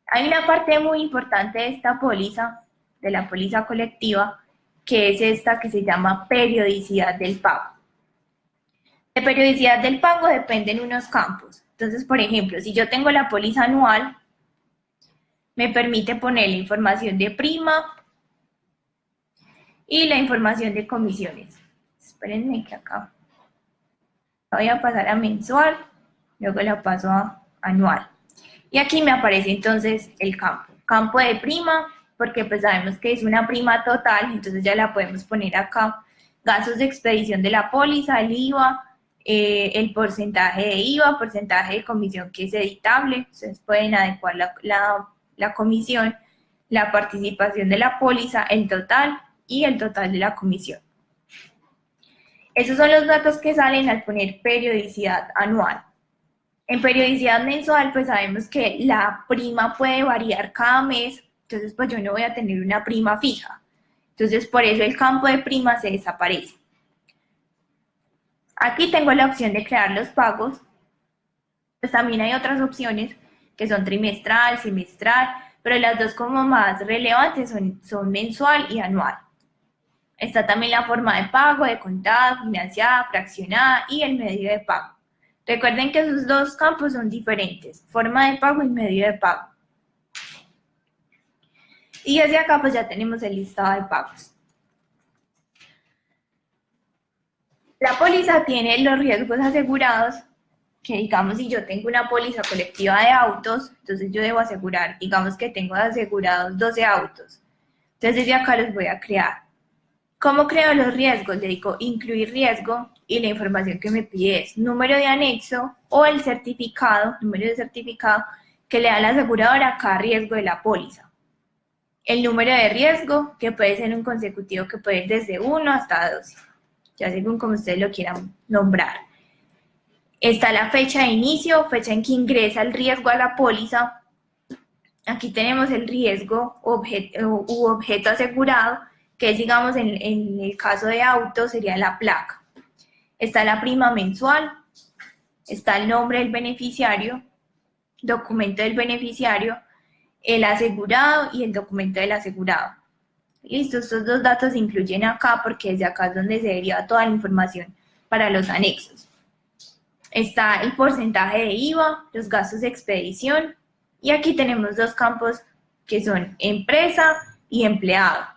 Hay una parte muy importante de esta póliza, de la póliza colectiva, que es esta que se llama periodicidad del pago. De periodicidad del pago dependen unos campos. Entonces, por ejemplo, si yo tengo la póliza anual, me permite poner la información de prima y la información de comisiones. Espérenme que acá voy a pasar a mensual, luego la paso a anual. Y aquí me aparece entonces el campo. Campo de prima, porque pues sabemos que es una prima total, entonces ya la podemos poner acá. Gastos de expedición de la póliza, el IVA, eh, el porcentaje de IVA, porcentaje de comisión que es editable, ustedes pueden adecuar la, comisión, la participación de la póliza, el total y el total de la comisión. Esos son los datos que salen al poner periodicidad anual. En periodicidad mensual, pues sabemos que la prima puede variar cada mes, entonces pues yo no voy a tener una prima fija. Entonces por eso el campo de prima se desaparece. Aquí tengo la opción de crear los pagos. Pues también hay otras opciones que son trimestral, semestral, pero las dos como más relevantes son, son mensual y anual. Está también la forma de pago, de contado, financiada, fraccionada y el medio de pago. Recuerden que esos dos campos son diferentes, forma de pago y medio de pago. Y hacia acá pues ya tenemos el listado de pagos. La póliza tiene los riesgos asegurados, que digamos si yo tengo una póliza colectiva de autos, entonces yo debo asegurar, digamos que tengo asegurados 12 autos. Entonces desde acá los voy a crear. ¿Cómo creo los riesgos? Le digo incluir riesgo y la información que me pide es número de anexo o el certificado, número de certificado que le da la aseguradora a cada riesgo de la póliza. El número de riesgo, que puede ser un consecutivo que puede ir desde 1 hasta 12 ya según como ustedes lo quieran nombrar. Está la fecha de inicio, fecha en que ingresa el riesgo a la póliza. Aquí tenemos el riesgo objeto, u objeto asegurado que es, digamos, en, en el caso de auto sería la placa. Está la prima mensual, está el nombre del beneficiario, documento del beneficiario, el asegurado y el documento del asegurado. Listo, estos dos datos se incluyen acá porque desde acá es donde se deriva toda la información para los anexos. Está el porcentaje de IVA, los gastos de expedición y aquí tenemos dos campos que son empresa y empleado.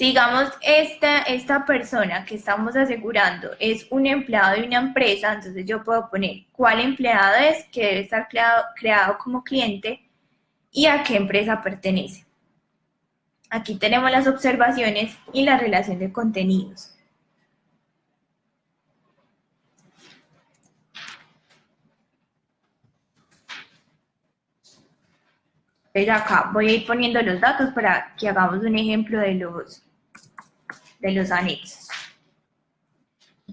Si digamos esta, esta persona que estamos asegurando es un empleado de una empresa, entonces yo puedo poner cuál empleado es, que debe estar creado, creado como cliente y a qué empresa pertenece. Aquí tenemos las observaciones y la relación de contenidos. Entonces acá voy a ir poniendo los datos para que hagamos un ejemplo de los, de los anexos.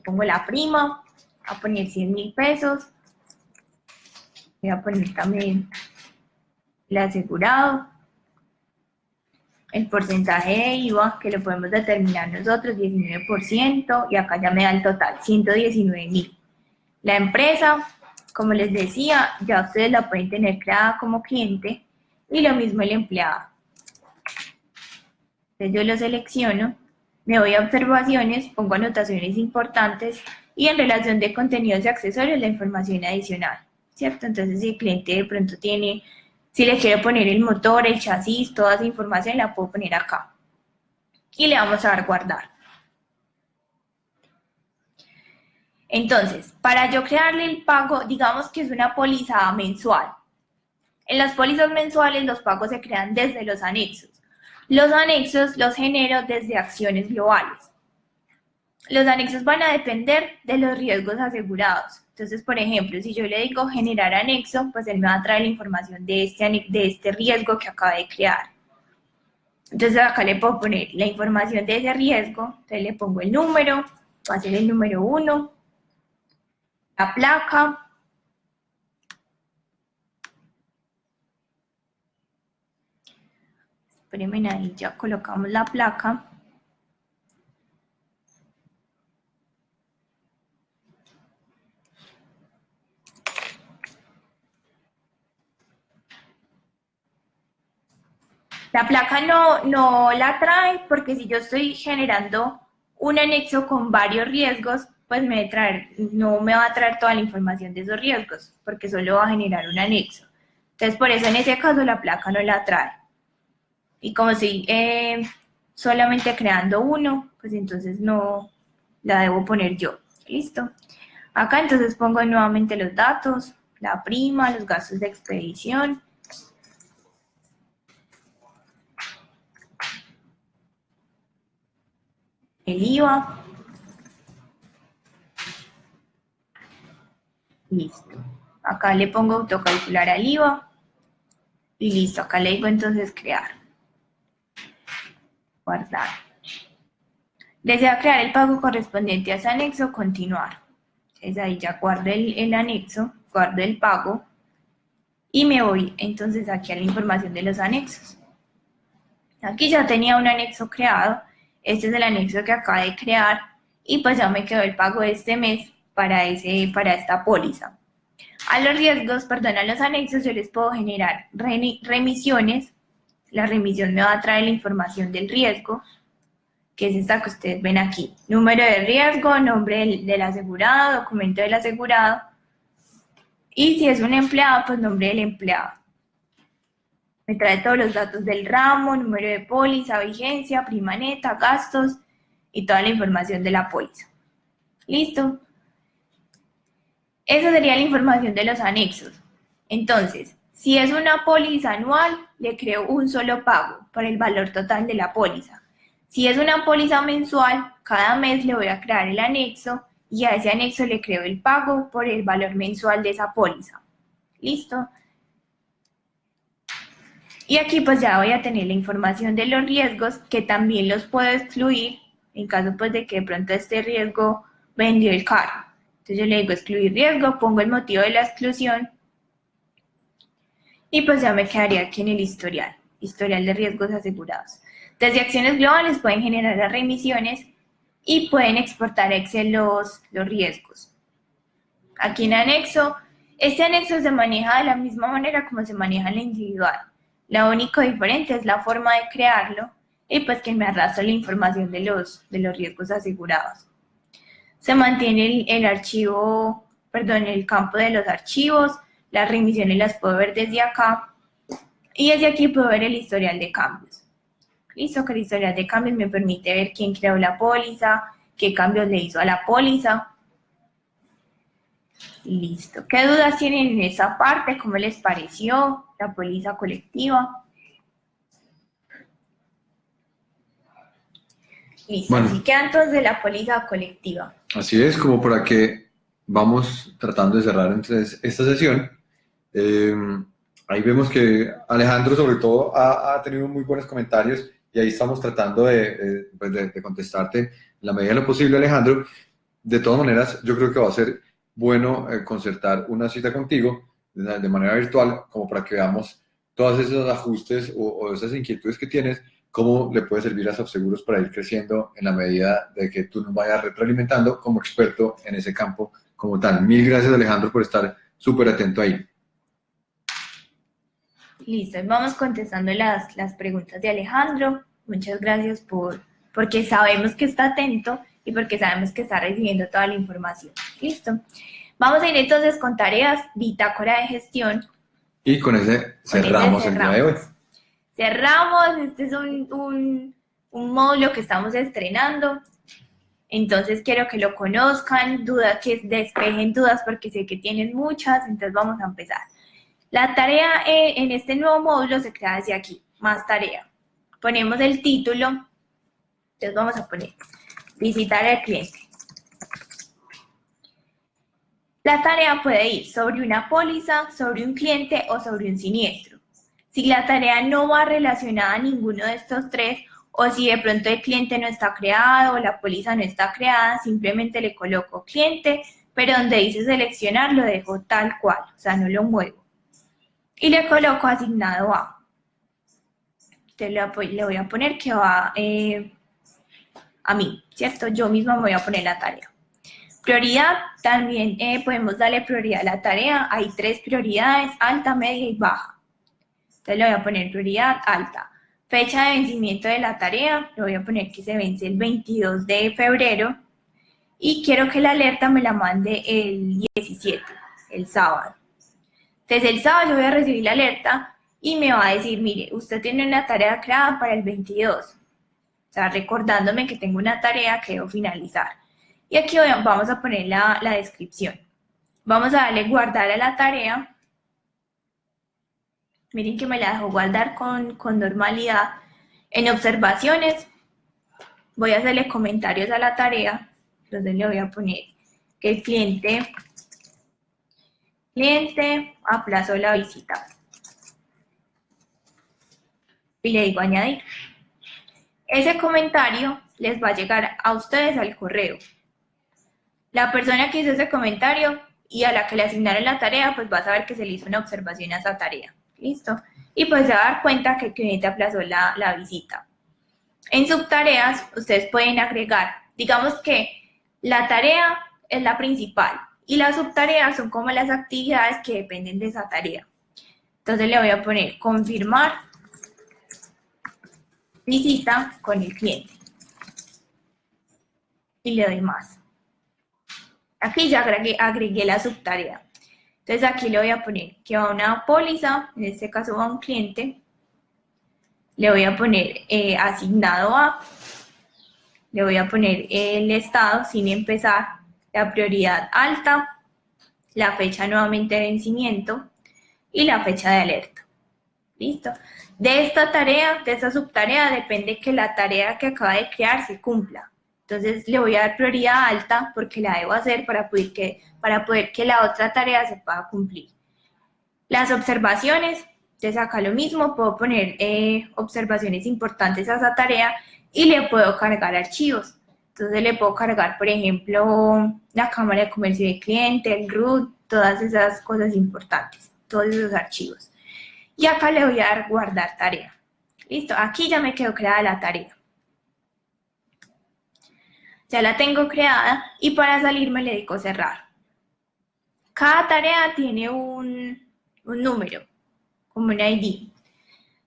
Pongo la prima, voy a poner 100 mil pesos. Voy a poner también el asegurado el porcentaje de IVA, que lo podemos determinar nosotros, 19%, y acá ya me da el total, 119 mil. La empresa, como les decía, ya ustedes la pueden tener creada como cliente, y lo mismo el empleado. Entonces yo lo selecciono, me voy a observaciones, pongo anotaciones importantes, y en relación de contenidos y accesorios, la información adicional, ¿cierto? Entonces si el cliente de pronto tiene si le quiero poner el motor, el chasis, toda esa información la puedo poner acá. Y le vamos a dar guardar. Entonces, para yo crearle el pago, digamos que es una póliza mensual. En las pólizas mensuales los pagos se crean desde los anexos. Los anexos los genero desde acciones globales. Los anexos van a depender de los riesgos asegurados. Entonces, por ejemplo, si yo le digo generar anexo, pues él me va a traer la información de este, de este riesgo que acaba de crear. Entonces acá le puedo poner la información de ese riesgo, entonces le pongo el número, va a ser el número 1, la placa, espérenme ahí, ya colocamos la placa, La placa no, no la trae porque si yo estoy generando un anexo con varios riesgos, pues me no me va a traer toda la información de esos riesgos, porque solo va a generar un anexo. Entonces, por eso en ese caso la placa no la trae. Y como si eh, solamente creando uno, pues entonces no la debo poner yo. ¿Listo? Acá entonces pongo nuevamente los datos, la prima, los gastos de expedición, el IVA. Listo. Acá le pongo autocalcular al IVA. Y listo, acá le digo entonces crear. Guardar. Desea crear el pago correspondiente a ese anexo, continuar. Entonces ahí ya guardo el, el anexo, guardo el pago y me voy entonces aquí a la información de los anexos. Aquí ya tenía un anexo creado, este es el anexo que acaba de crear y pues ya me quedó el pago de este mes para, ese, para esta póliza. A los riesgos, perdón, a los anexos yo les puedo generar remisiones. La remisión me va a traer la información del riesgo, que es esta que ustedes ven aquí. Número de riesgo, nombre del, asegurado, documento del asegurado. Y si es un empleado, pues nombre del empleado. Me trae todos los datos del ramo, número de póliza, vigencia, prima neta, gastos y toda la información de la póliza. ¿Listo? Esa sería la información de los anexos. Entonces, si es una póliza anual, le creo un solo pago por el valor total de la póliza. Si es una póliza mensual, cada mes le voy a crear el anexo y a ese anexo le creo el pago por el valor mensual de esa póliza. ¿Listo? Y aquí pues ya voy a tener la información de los riesgos que también los puedo excluir en caso pues de que de pronto este riesgo vendió el carro. Entonces yo le digo excluir riesgo, pongo el motivo de la exclusión y pues ya me quedaría aquí en el historial, historial de riesgos asegurados. Desde acciones globales pueden generar las remisiones y pueden exportar Excel los, los riesgos. Aquí en anexo, este anexo se maneja de la misma manera como se maneja en la individual. La única diferente es la forma de crearlo y pues que me arrastra la información de los, de los riesgos asegurados. Se mantiene el, archivo, perdón, el campo de los archivos, las remisiones las puedo ver desde acá y desde aquí puedo ver el historial de cambios. Listo, que el historial de cambios me permite ver quién creó la póliza, qué cambios le hizo a la póliza. Listo. ¿Qué dudas tienen en esa parte? ¿Cómo les pareció la póliza colectiva? Listo, bueno, así queda entonces la póliza colectiva. Así es, como para que vamos tratando de cerrar entonces esta sesión. Eh, ahí vemos que Alejandro sobre todo ha, tenido muy buenos comentarios y ahí estamos tratando de, pues contestarte la medida de lo posible, Alejandro. De todas maneras, yo creo que va a ser bueno eh, concertar una cita contigo de, manera virtual como para que veamos todos esos ajustes o, o esas inquietudes que tienes cómo le puede servir a Subseguros para ir creciendo en la medida de que tú nos vayas retroalimentando como experto en ese campo como tal. Mil gracias Alejandro por estar súper atento ahí. Listo, vamos contestando las, las preguntas de Alejandro. Muchas gracias por, porque sabemos que está atento y porque sabemos que está recibiendo toda la información. Listo. Vamos a ir entonces con tareas, bitácora de gestión. Y con ese cerramos, el día de hoy cerramos, este es un, módulo que estamos estrenando, entonces quiero que lo conozcan, dudas, que despejen dudas porque sé que tienen muchas, entonces vamos a empezar. La tarea eh, en este nuevo módulo se crea desde aquí, más tarea. Ponemos el título, entonces vamos a poner visitar al cliente. La tarea puede ir sobre una póliza, sobre un cliente o sobre un siniestro. Si la tarea no va relacionada a ninguno de estos tres, o si de pronto el cliente no está creado o la póliza no está creada, simplemente le coloco cliente, pero donde dice seleccionar lo dejo tal cual, o sea, no lo muevo. Y le coloco asignado a. Entonces le voy a poner que va eh, a mí, ¿cierto? Yo misma me voy a poner la tarea. Prioridad, también eh, podemos darle prioridad a la tarea. Hay tres prioridades, alta, media y baja. Entonces le voy a poner prioridad alta. Fecha de vencimiento de la tarea, le voy a poner que se vence el 22 de febrero y quiero que la alerta me la mande el 17, el sábado. Entonces el sábado yo voy a recibir la alerta y me va a decir, mire, usted tiene una tarea creada para el 22. O sea, recordándome que tengo una tarea que debo finalizar. Y aquí vamos a poner la, la descripción. Vamos a darle guardar a la tarea Miren que me la dejo guardar con, normalidad. En observaciones, voy a hacerle comentarios a la tarea. Entonces le voy a poner que el cliente, cliente aplazó la visita. Y le digo añadir. Ese comentario les va a llegar a ustedes al correo. La persona que hizo ese comentario y a la que le asignaron la tarea, pues va a saber que se le hizo una observación a esa tarea. ¿Listo? Y pues se va a dar cuenta que cliente aplazó la, la visita. En subtareas, ustedes pueden agregar, digamos que la tarea es la principal y las subtareas son como las actividades que dependen de esa tarea. Entonces le voy a poner confirmar visita con el cliente. Y le doy más. Aquí ya agregué, agregué la subtarea. Entonces aquí le voy a poner que va una póliza, en este caso va un cliente. Le voy a poner eh, asignado a, le voy a poner el estado sin empezar, la prioridad alta, la fecha nuevamente de vencimiento y la fecha de alerta. ¿Listo? De esta tarea, de esta subtarea, depende que la tarea que acaba de crear se cumpla. Entonces le voy a dar prioridad alta porque la debo hacer para poder que, para poder que la otra tarea se pueda cumplir. Las observaciones, entonces acá lo mismo, puedo poner eh, observaciones importantes a esa tarea y le puedo cargar archivos. Entonces le puedo cargar, por ejemplo, la cámara de comercio de cliente, el root, todas esas cosas importantes, todos esos archivos. Y acá le voy a dar guardar tarea. Listo, aquí ya me quedó creada la tarea. Ya la tengo creada y para salir me le dedico cerrar. Cada tarea tiene un, número, como un ID.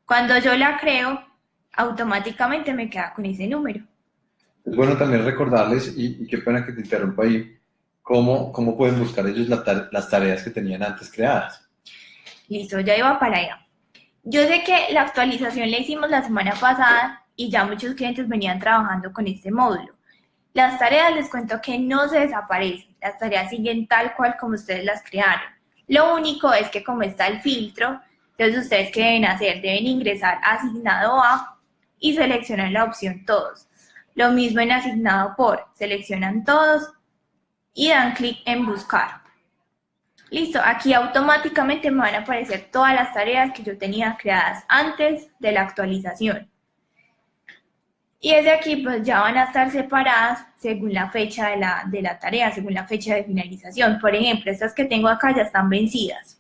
Cuando yo la creo, automáticamente me queda con ese número. Es bueno también recordarles, y, qué pena que te interrumpa ahí, cómo, cómo pueden buscar ellos las tareas que tenían antes creadas. Listo, ya iba para allá. Yo sé que la actualización la hicimos la semana pasada y ya muchos clientes venían trabajando con este módulo. Las tareas les cuento que no se desaparecen, las tareas siguen tal cual como ustedes las crearon. Lo único es que como está el filtro, entonces ustedes que deben hacer, deben ingresar asignado a y seleccionar la opción todos. Lo mismo en asignado por, seleccionan todos y dan clic en buscar. Listo, aquí automáticamente me van a aparecer todas las tareas que yo tenía creadas antes de la actualización. Y desde aquí pues ya van a estar separadas según la fecha de la, de la tarea, según la fecha de finalización. Por ejemplo, estas que tengo acá ya están vencidas.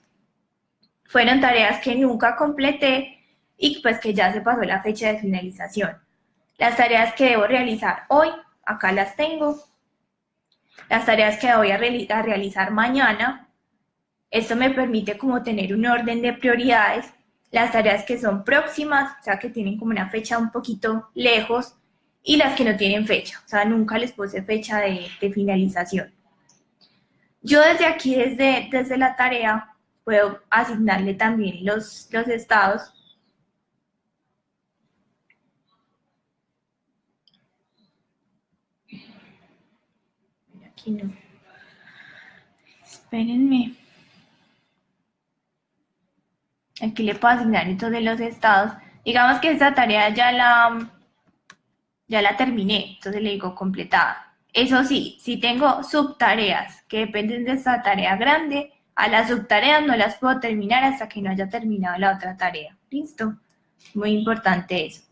Fueron tareas que nunca completé y pues que ya se pasó la fecha de finalización. Las tareas que debo realizar hoy, acá las tengo. Las tareas que voy a, realizar mañana, esto me permite como tener un orden de prioridades. Las tareas que son próximas, o sea, que tienen como una fecha un poquito lejos, y las que no tienen fecha, o sea, nunca les puse fecha de, finalización. Yo desde aquí, desde, desde la tarea, puedo asignarle también los, los estados. Aquí no. Espérenme. Aquí le puedo asignar entonces los estados. Digamos que esta tarea ya la, ya la terminé, entonces le digo completada. Eso sí, si tengo subtareas que dependen de esta tarea grande, a las subtareas no las puedo terminar hasta que no haya terminado la otra tarea. ¿Listo? Muy importante eso.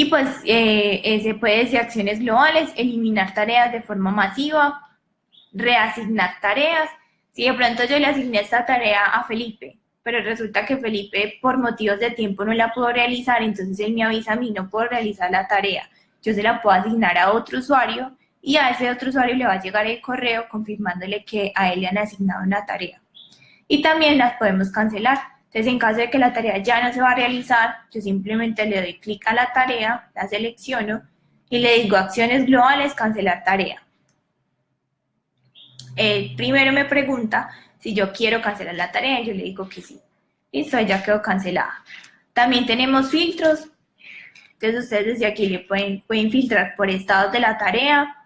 Y pues eh, se puede decir acciones globales, eliminar tareas de forma masiva, reasignar tareas si de pronto yo le asigné esta tarea a Felipe, pero resulta que Felipe por motivos de tiempo no la pudo realizar, entonces él me avisa a mí, no puedo realizar la tarea. Yo se la puedo asignar a otro usuario y a ese otro usuario le va a llegar el correo confirmándole que a él le han asignado una tarea. Y también las podemos cancelar. Entonces, en caso de que la tarea ya no se va a realizar, yo simplemente le doy clic a la tarea, la selecciono y le digo acciones globales, cancelar tarea el primero me pregunta si yo quiero cancelar la tarea yo le digo que sí. Listo, ya quedó cancelada. También tenemos filtros. Entonces ustedes desde aquí le pueden, pueden filtrar por estados de la tarea,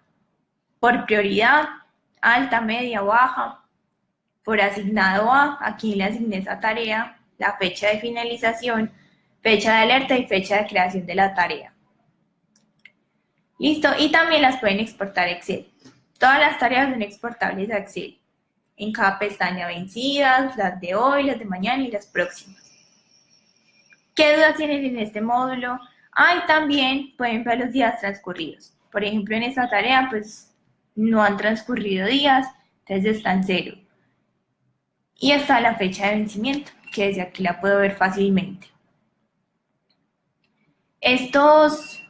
por prioridad, alta, media, baja, por asignado a, aquí le asigné esa tarea, la fecha de finalización, fecha de alerta y fecha de creación de la tarea. Listo, y también las pueden exportar Excel. Todas las tareas son exportables a Excel. En cada pestaña vencidas, las de hoy, las de mañana y las próximas. ¿Qué dudas tienen en este módulo? Ah, también pueden ver los días transcurridos. Por ejemplo, en esta tarea, pues no han transcurrido días, entonces está en cero. Y está la fecha de vencimiento, que desde aquí la puedo ver fácilmente. Estos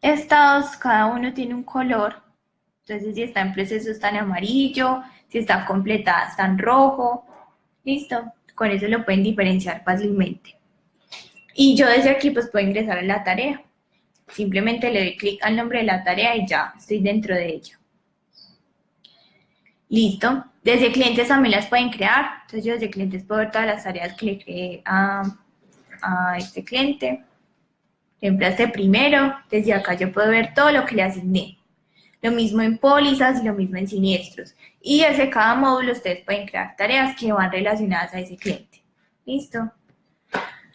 estados, cada uno tiene un color entonces, si está en proceso, está en amarillo, si está completada, está en rojo. Listo, con eso lo pueden diferenciar fácilmente. Y yo desde aquí pues puedo ingresar a la tarea. Simplemente le doy clic al nombre de la tarea y ya estoy dentro de ella. Listo. Desde clientes también las pueden crear. Entonces yo desde clientes puedo ver todas las tareas que le creé a, este cliente. Este primero. Desde acá yo puedo ver todo lo que le asigné. Lo mismo en pólizas y lo mismo en siniestros. Y desde cada módulo ustedes pueden crear tareas que van relacionadas a ese cliente. ¿Listo?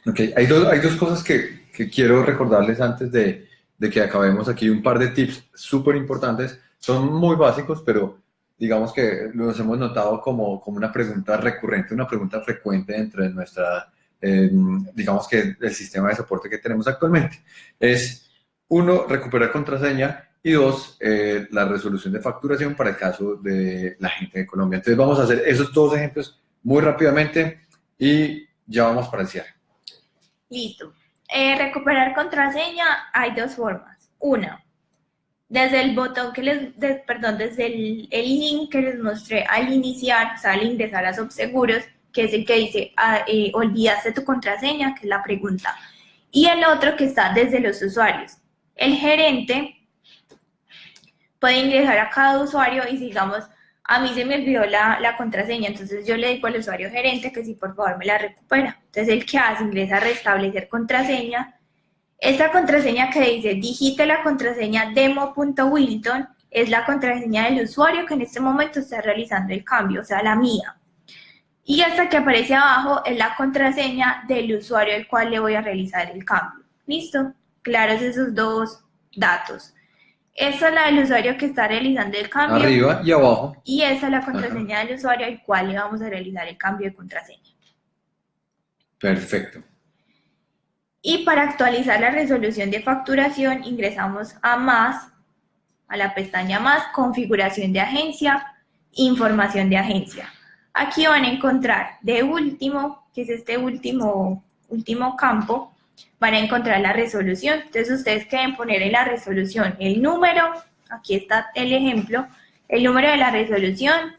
Ok, hay dos, hay dos cosas que, que quiero recordarles antes de, de, que acabemos aquí. Un par de tips súper importantes. Son muy básicos, pero digamos que los hemos notado como, como una pregunta recurrente, una pregunta frecuente dentro de nuestra, eh, digamos que el sistema de soporte que tenemos actualmente. Es, uno, recuperar contraseña y dos, eh, la resolución de facturación para el caso de la gente de Colombia. Entonces vamos a hacer esos dos ejemplos muy rápidamente y ya vamos para el cierre. Listo. Eh, recuperar contraseña hay dos formas. Una, desde el botón que les, perdón, desde el, link que les mostré al iniciar, o sea, al ingresar a Subseguros, que es el que dice, ah, eh, olvidaste tu contraseña, que es la pregunta. Y el otro que está desde los usuarios. El gerente puede ingresar a cada usuario y digamos, a mí se me olvidó la, la, contraseña, entonces yo le digo al usuario gerente que si por favor me la recupera. Entonces el que hace ingresa a restablecer contraseña. Esta contraseña que dice digite la contraseña demo.wilton es la contraseña del usuario que en este momento está realizando el cambio, o sea, la mía. Y esta que aparece abajo es la contraseña del usuario al cual le voy a realizar el cambio. ¿Listo? Claros esos dos datos. Esa es la del usuario que está realizando el cambio. Arriba y abajo. Y esa es la contraseña del usuario al cual le vamos a realizar el cambio de contraseña. Perfecto. Y para actualizar la resolución de facturación ingresamos a más, a la pestaña más, configuración de agencia, información de agencia. Aquí van a encontrar de último, que es este último, último campo, van a encontrar la resolución. Entonces ustedes quieren poner en la resolución el número, aquí está el ejemplo, el número de la resolución,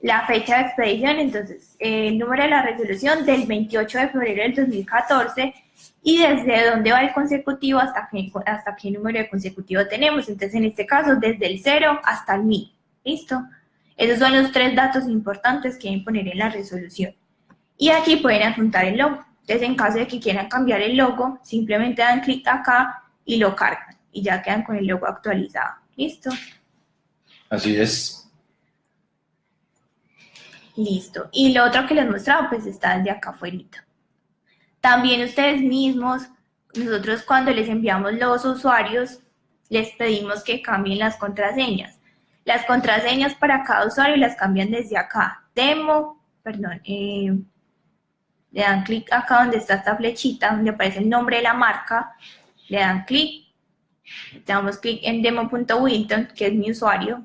la fecha de expedición, entonces el número de la resolución del 28 de febrero del 2014 y desde dónde va el consecutivo hasta qué, hasta qué número de consecutivo tenemos. Entonces en este caso desde el 0 hasta el 1000. ¿Listo? Esos son los tres datos importantes que deben poner en la resolución. Y aquí pueden adjuntar el logo. Entonces, en caso de que quieran cambiar el logo, simplemente dan clic acá y lo cargan. Y ya quedan con el logo actualizado. ¿Listo? Así es. Listo. Y lo otro que les mostraba, pues está desde acá afuera. También ustedes mismos, nosotros cuando les enviamos los usuarios, les pedimos que cambien las contraseñas. Las contraseñas para cada usuario las cambian desde acá. Demo, perdón, eh, le dan clic acá donde está esta flechita, donde aparece el nombre de la marca, le dan clic, damos clic en demo.wilton, que es mi usuario,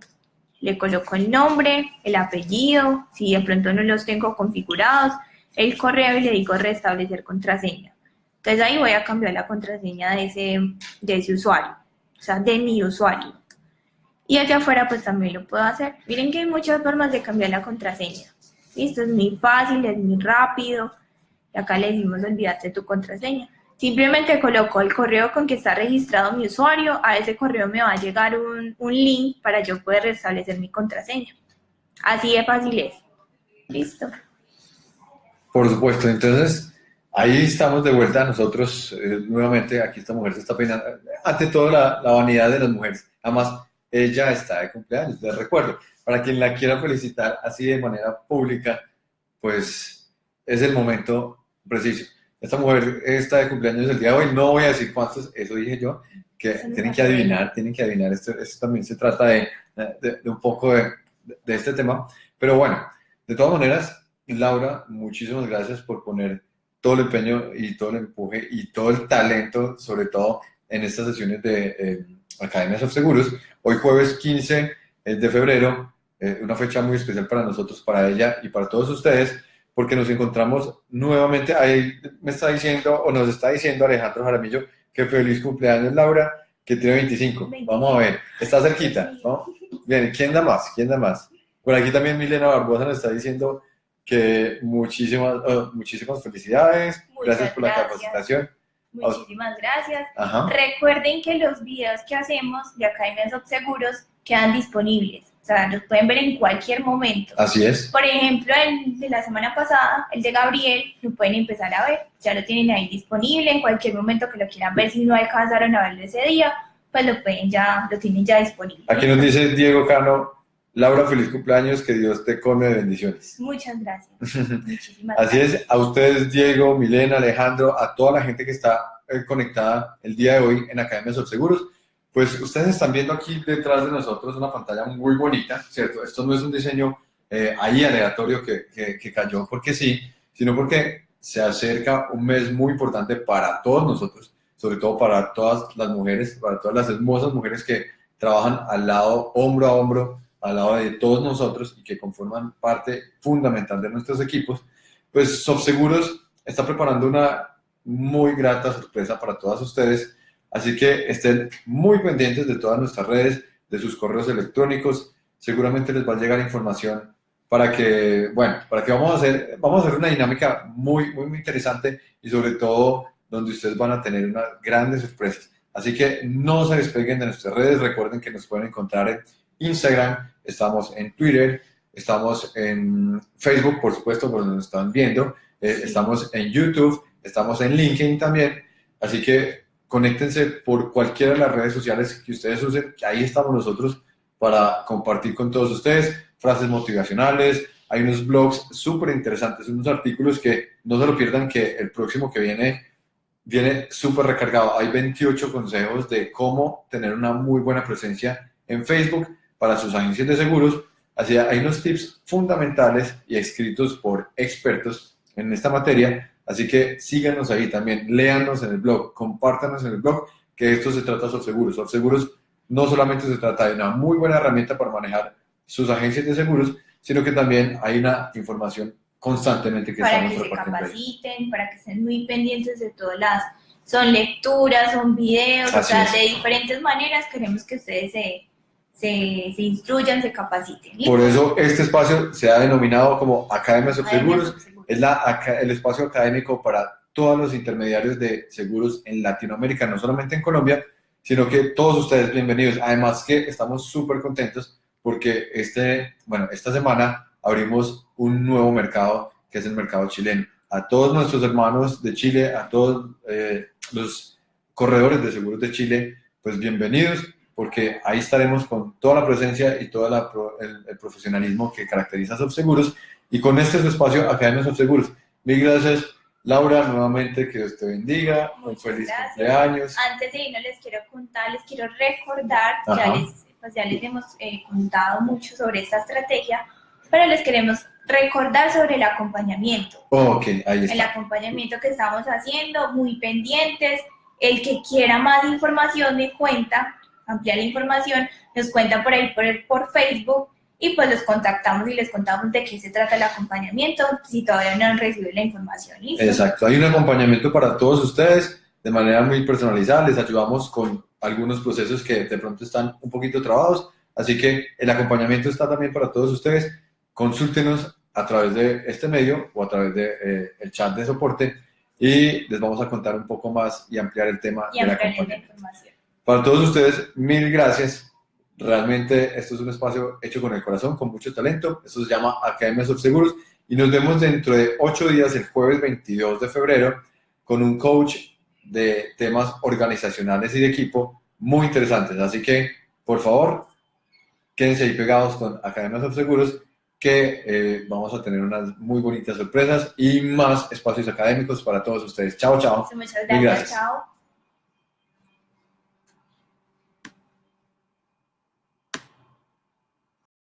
le coloco el nombre, el apellido, si de pronto no los tengo configurados, el correo y le digo restablecer contraseña. Entonces ahí voy a cambiar la contraseña de ese, de ese usuario, o sea, de mi usuario. Y allá afuera pues también lo puedo hacer. Miren que hay muchas formas de cambiar la contraseña. Esto es muy fácil, es muy rápido acá le decimos olvidaste tu contraseña. Simplemente coloco el correo con que está registrado mi usuario, a ese correo me va a llegar un, link para yo poder restablecer mi contraseña. Así de fácil es. Listo. Por supuesto, entonces ahí estamos de vuelta nosotros, eh, nuevamente, aquí esta mujer se está peinando, ante todo la, la, vanidad de las mujeres. Además, ella está de cumpleaños, les recuerdo, para quien la quiera felicitar así de manera pública, pues es el momento preciso. Esta mujer está de cumpleaños el día de hoy, no voy a decir cuántos, eso dije yo, que tienen que adivinar, tienen que adivinar, esto, esto también se trata de, de, un poco de, de, este tema, pero bueno, de todas maneras, Laura, muchísimas gracias por poner todo el empeño y todo el empuje y todo el talento, sobre todo en estas sesiones de eh, Academias of Seguros. Hoy jueves 15 de febrero, eh, una fecha muy especial para nosotros, para ella y para todos ustedes, porque nos encontramos nuevamente, ahí me está diciendo, o nos está diciendo Alejandro Jaramillo, que feliz cumpleaños Laura, que tiene 25. Vamos a ver, está cerquita, ¿no? Bien, ¿quién da más? ¿Quién da más? Por aquí también Milena Barbosa nos está diciendo que muchísimas, oh, muchísimas felicidades, gracias por la capacitación. Muchísimas gracias. Recuerden que los videos que hacemos de Academias Seguros quedan disponibles. O sea, los pueden ver en cualquier momento. Así es. Por ejemplo, el de la semana pasada, el de Gabriel, lo pueden empezar a ver. Ya lo tienen ahí disponible en cualquier momento que lo quieran ver. Si no alcanzaron a verlo ese día, pues lo pueden ya, lo tienen ya disponible. Aquí nos dice Diego Cano, Laura, feliz cumpleaños, que Dios te come de bendiciones. Muchas gracias. Muchísimas Así es, a ustedes, Diego, Milena, Alejandro, a toda la gente que está eh, conectada el día de hoy en Academia Sol Seguros pues ustedes están viendo aquí detrás de nosotros una pantalla muy bonita, ¿cierto? Esto no es un diseño eh, ahí aleatorio que, que, cayó porque sí, sino porque se acerca un mes muy importante para todos nosotros, sobre todo para todas las mujeres, para todas las hermosas mujeres que trabajan al lado, hombro a hombro, al lado de todos nosotros y que conforman parte fundamental de nuestros equipos, pues Softseguros está preparando una muy grata sorpresa para todas ustedes. Así que estén muy pendientes de todas nuestras redes, de sus correos electrónicos. Seguramente les va a llegar información para que, bueno, para que vamos a hacer, vamos a hacer una dinámica muy, muy, muy interesante y sobre todo donde ustedes van a tener unas grandes sorpresas. Así que no se despeguen de nuestras redes. Recuerden que nos pueden encontrar en Instagram, estamos en Twitter, estamos en Facebook, por supuesto, por donde nos están viendo, eh, estamos en YouTube, estamos en LinkedIn también. Así que conéctense por cualquiera de las redes sociales que ustedes usen, que ahí estamos nosotros para compartir con todos ustedes frases motivacionales. Hay unos blogs súper interesantes, unos artículos que no se lo pierdan, que el próximo que viene viene súper recargado. Hay 28 consejos de cómo tener una muy buena presencia en Facebook para sus agencias de seguros. Así hay unos tips fundamentales y escritos por expertos en esta materia Así que síganos ahí también, léanos en el blog, compártanos en el blog, que esto se trata de seguros. seguros no solamente se trata de una muy buena herramienta para manejar sus agencias de seguros, sino que también hay una información constantemente que para que se capaciten, para que estén muy pendientes de todas las son lecturas, son videos, o sea, de diferentes maneras queremos que ustedes se, se, se instruyan, se capaciten. Por eso este espacio se ha denominado como Academias of Seguros es la, el espacio académico para todos los intermediarios de seguros en Latinoamérica, no solamente en Colombia, sino que todos ustedes bienvenidos. Además que estamos súper contentos porque este, bueno, esta semana abrimos un nuevo mercado que es el mercado chileno. A todos nuestros hermanos de Chile, a todos eh, los corredores de seguros de Chile, pues bienvenidos porque ahí estaremos con toda la presencia y todo el, el, profesionalismo que caracteriza a Subseguros y con este su espacio, Academia Son Seguros. Mil gracias, Laura, nuevamente, que Dios te bendiga. Muy feliz cumpleaños. Antes de irnos, les quiero contar, les quiero recordar, ya les, pues ya les hemos eh, contado mucho sobre esta estrategia, pero les queremos recordar sobre el acompañamiento. ok, ahí está. El acompañamiento que estamos haciendo, muy pendientes. El que quiera más información me cuenta, ampliar la información, nos cuenta por ahí por, por Facebook y pues los contactamos y les contamos de qué se trata el acompañamiento si todavía no han recibido la información. Exacto, hay un acompañamiento para todos ustedes de manera muy personalizada, les ayudamos con algunos procesos que de pronto están un poquito trabados, así que el acompañamiento está también para todos ustedes. Consúltenos a través de este medio o a través del de, eh, chat de soporte y les vamos a contar un poco más y ampliar el tema y de la acompañamiento. Para todos ustedes, mil gracias Realmente esto es un espacio hecho con el corazón, con mucho talento. Esto se llama Academia Seguros y nos vemos dentro de ocho días, el jueves 22 de febrero, con un coach de temas organizacionales y de equipo muy interesantes. Así que, por favor, quédense ahí pegados con Academia Seguros que eh, vamos a tener unas muy bonitas sorpresas y más espacios académicos para todos ustedes. Chao, chao. Muchas gracias. Chao.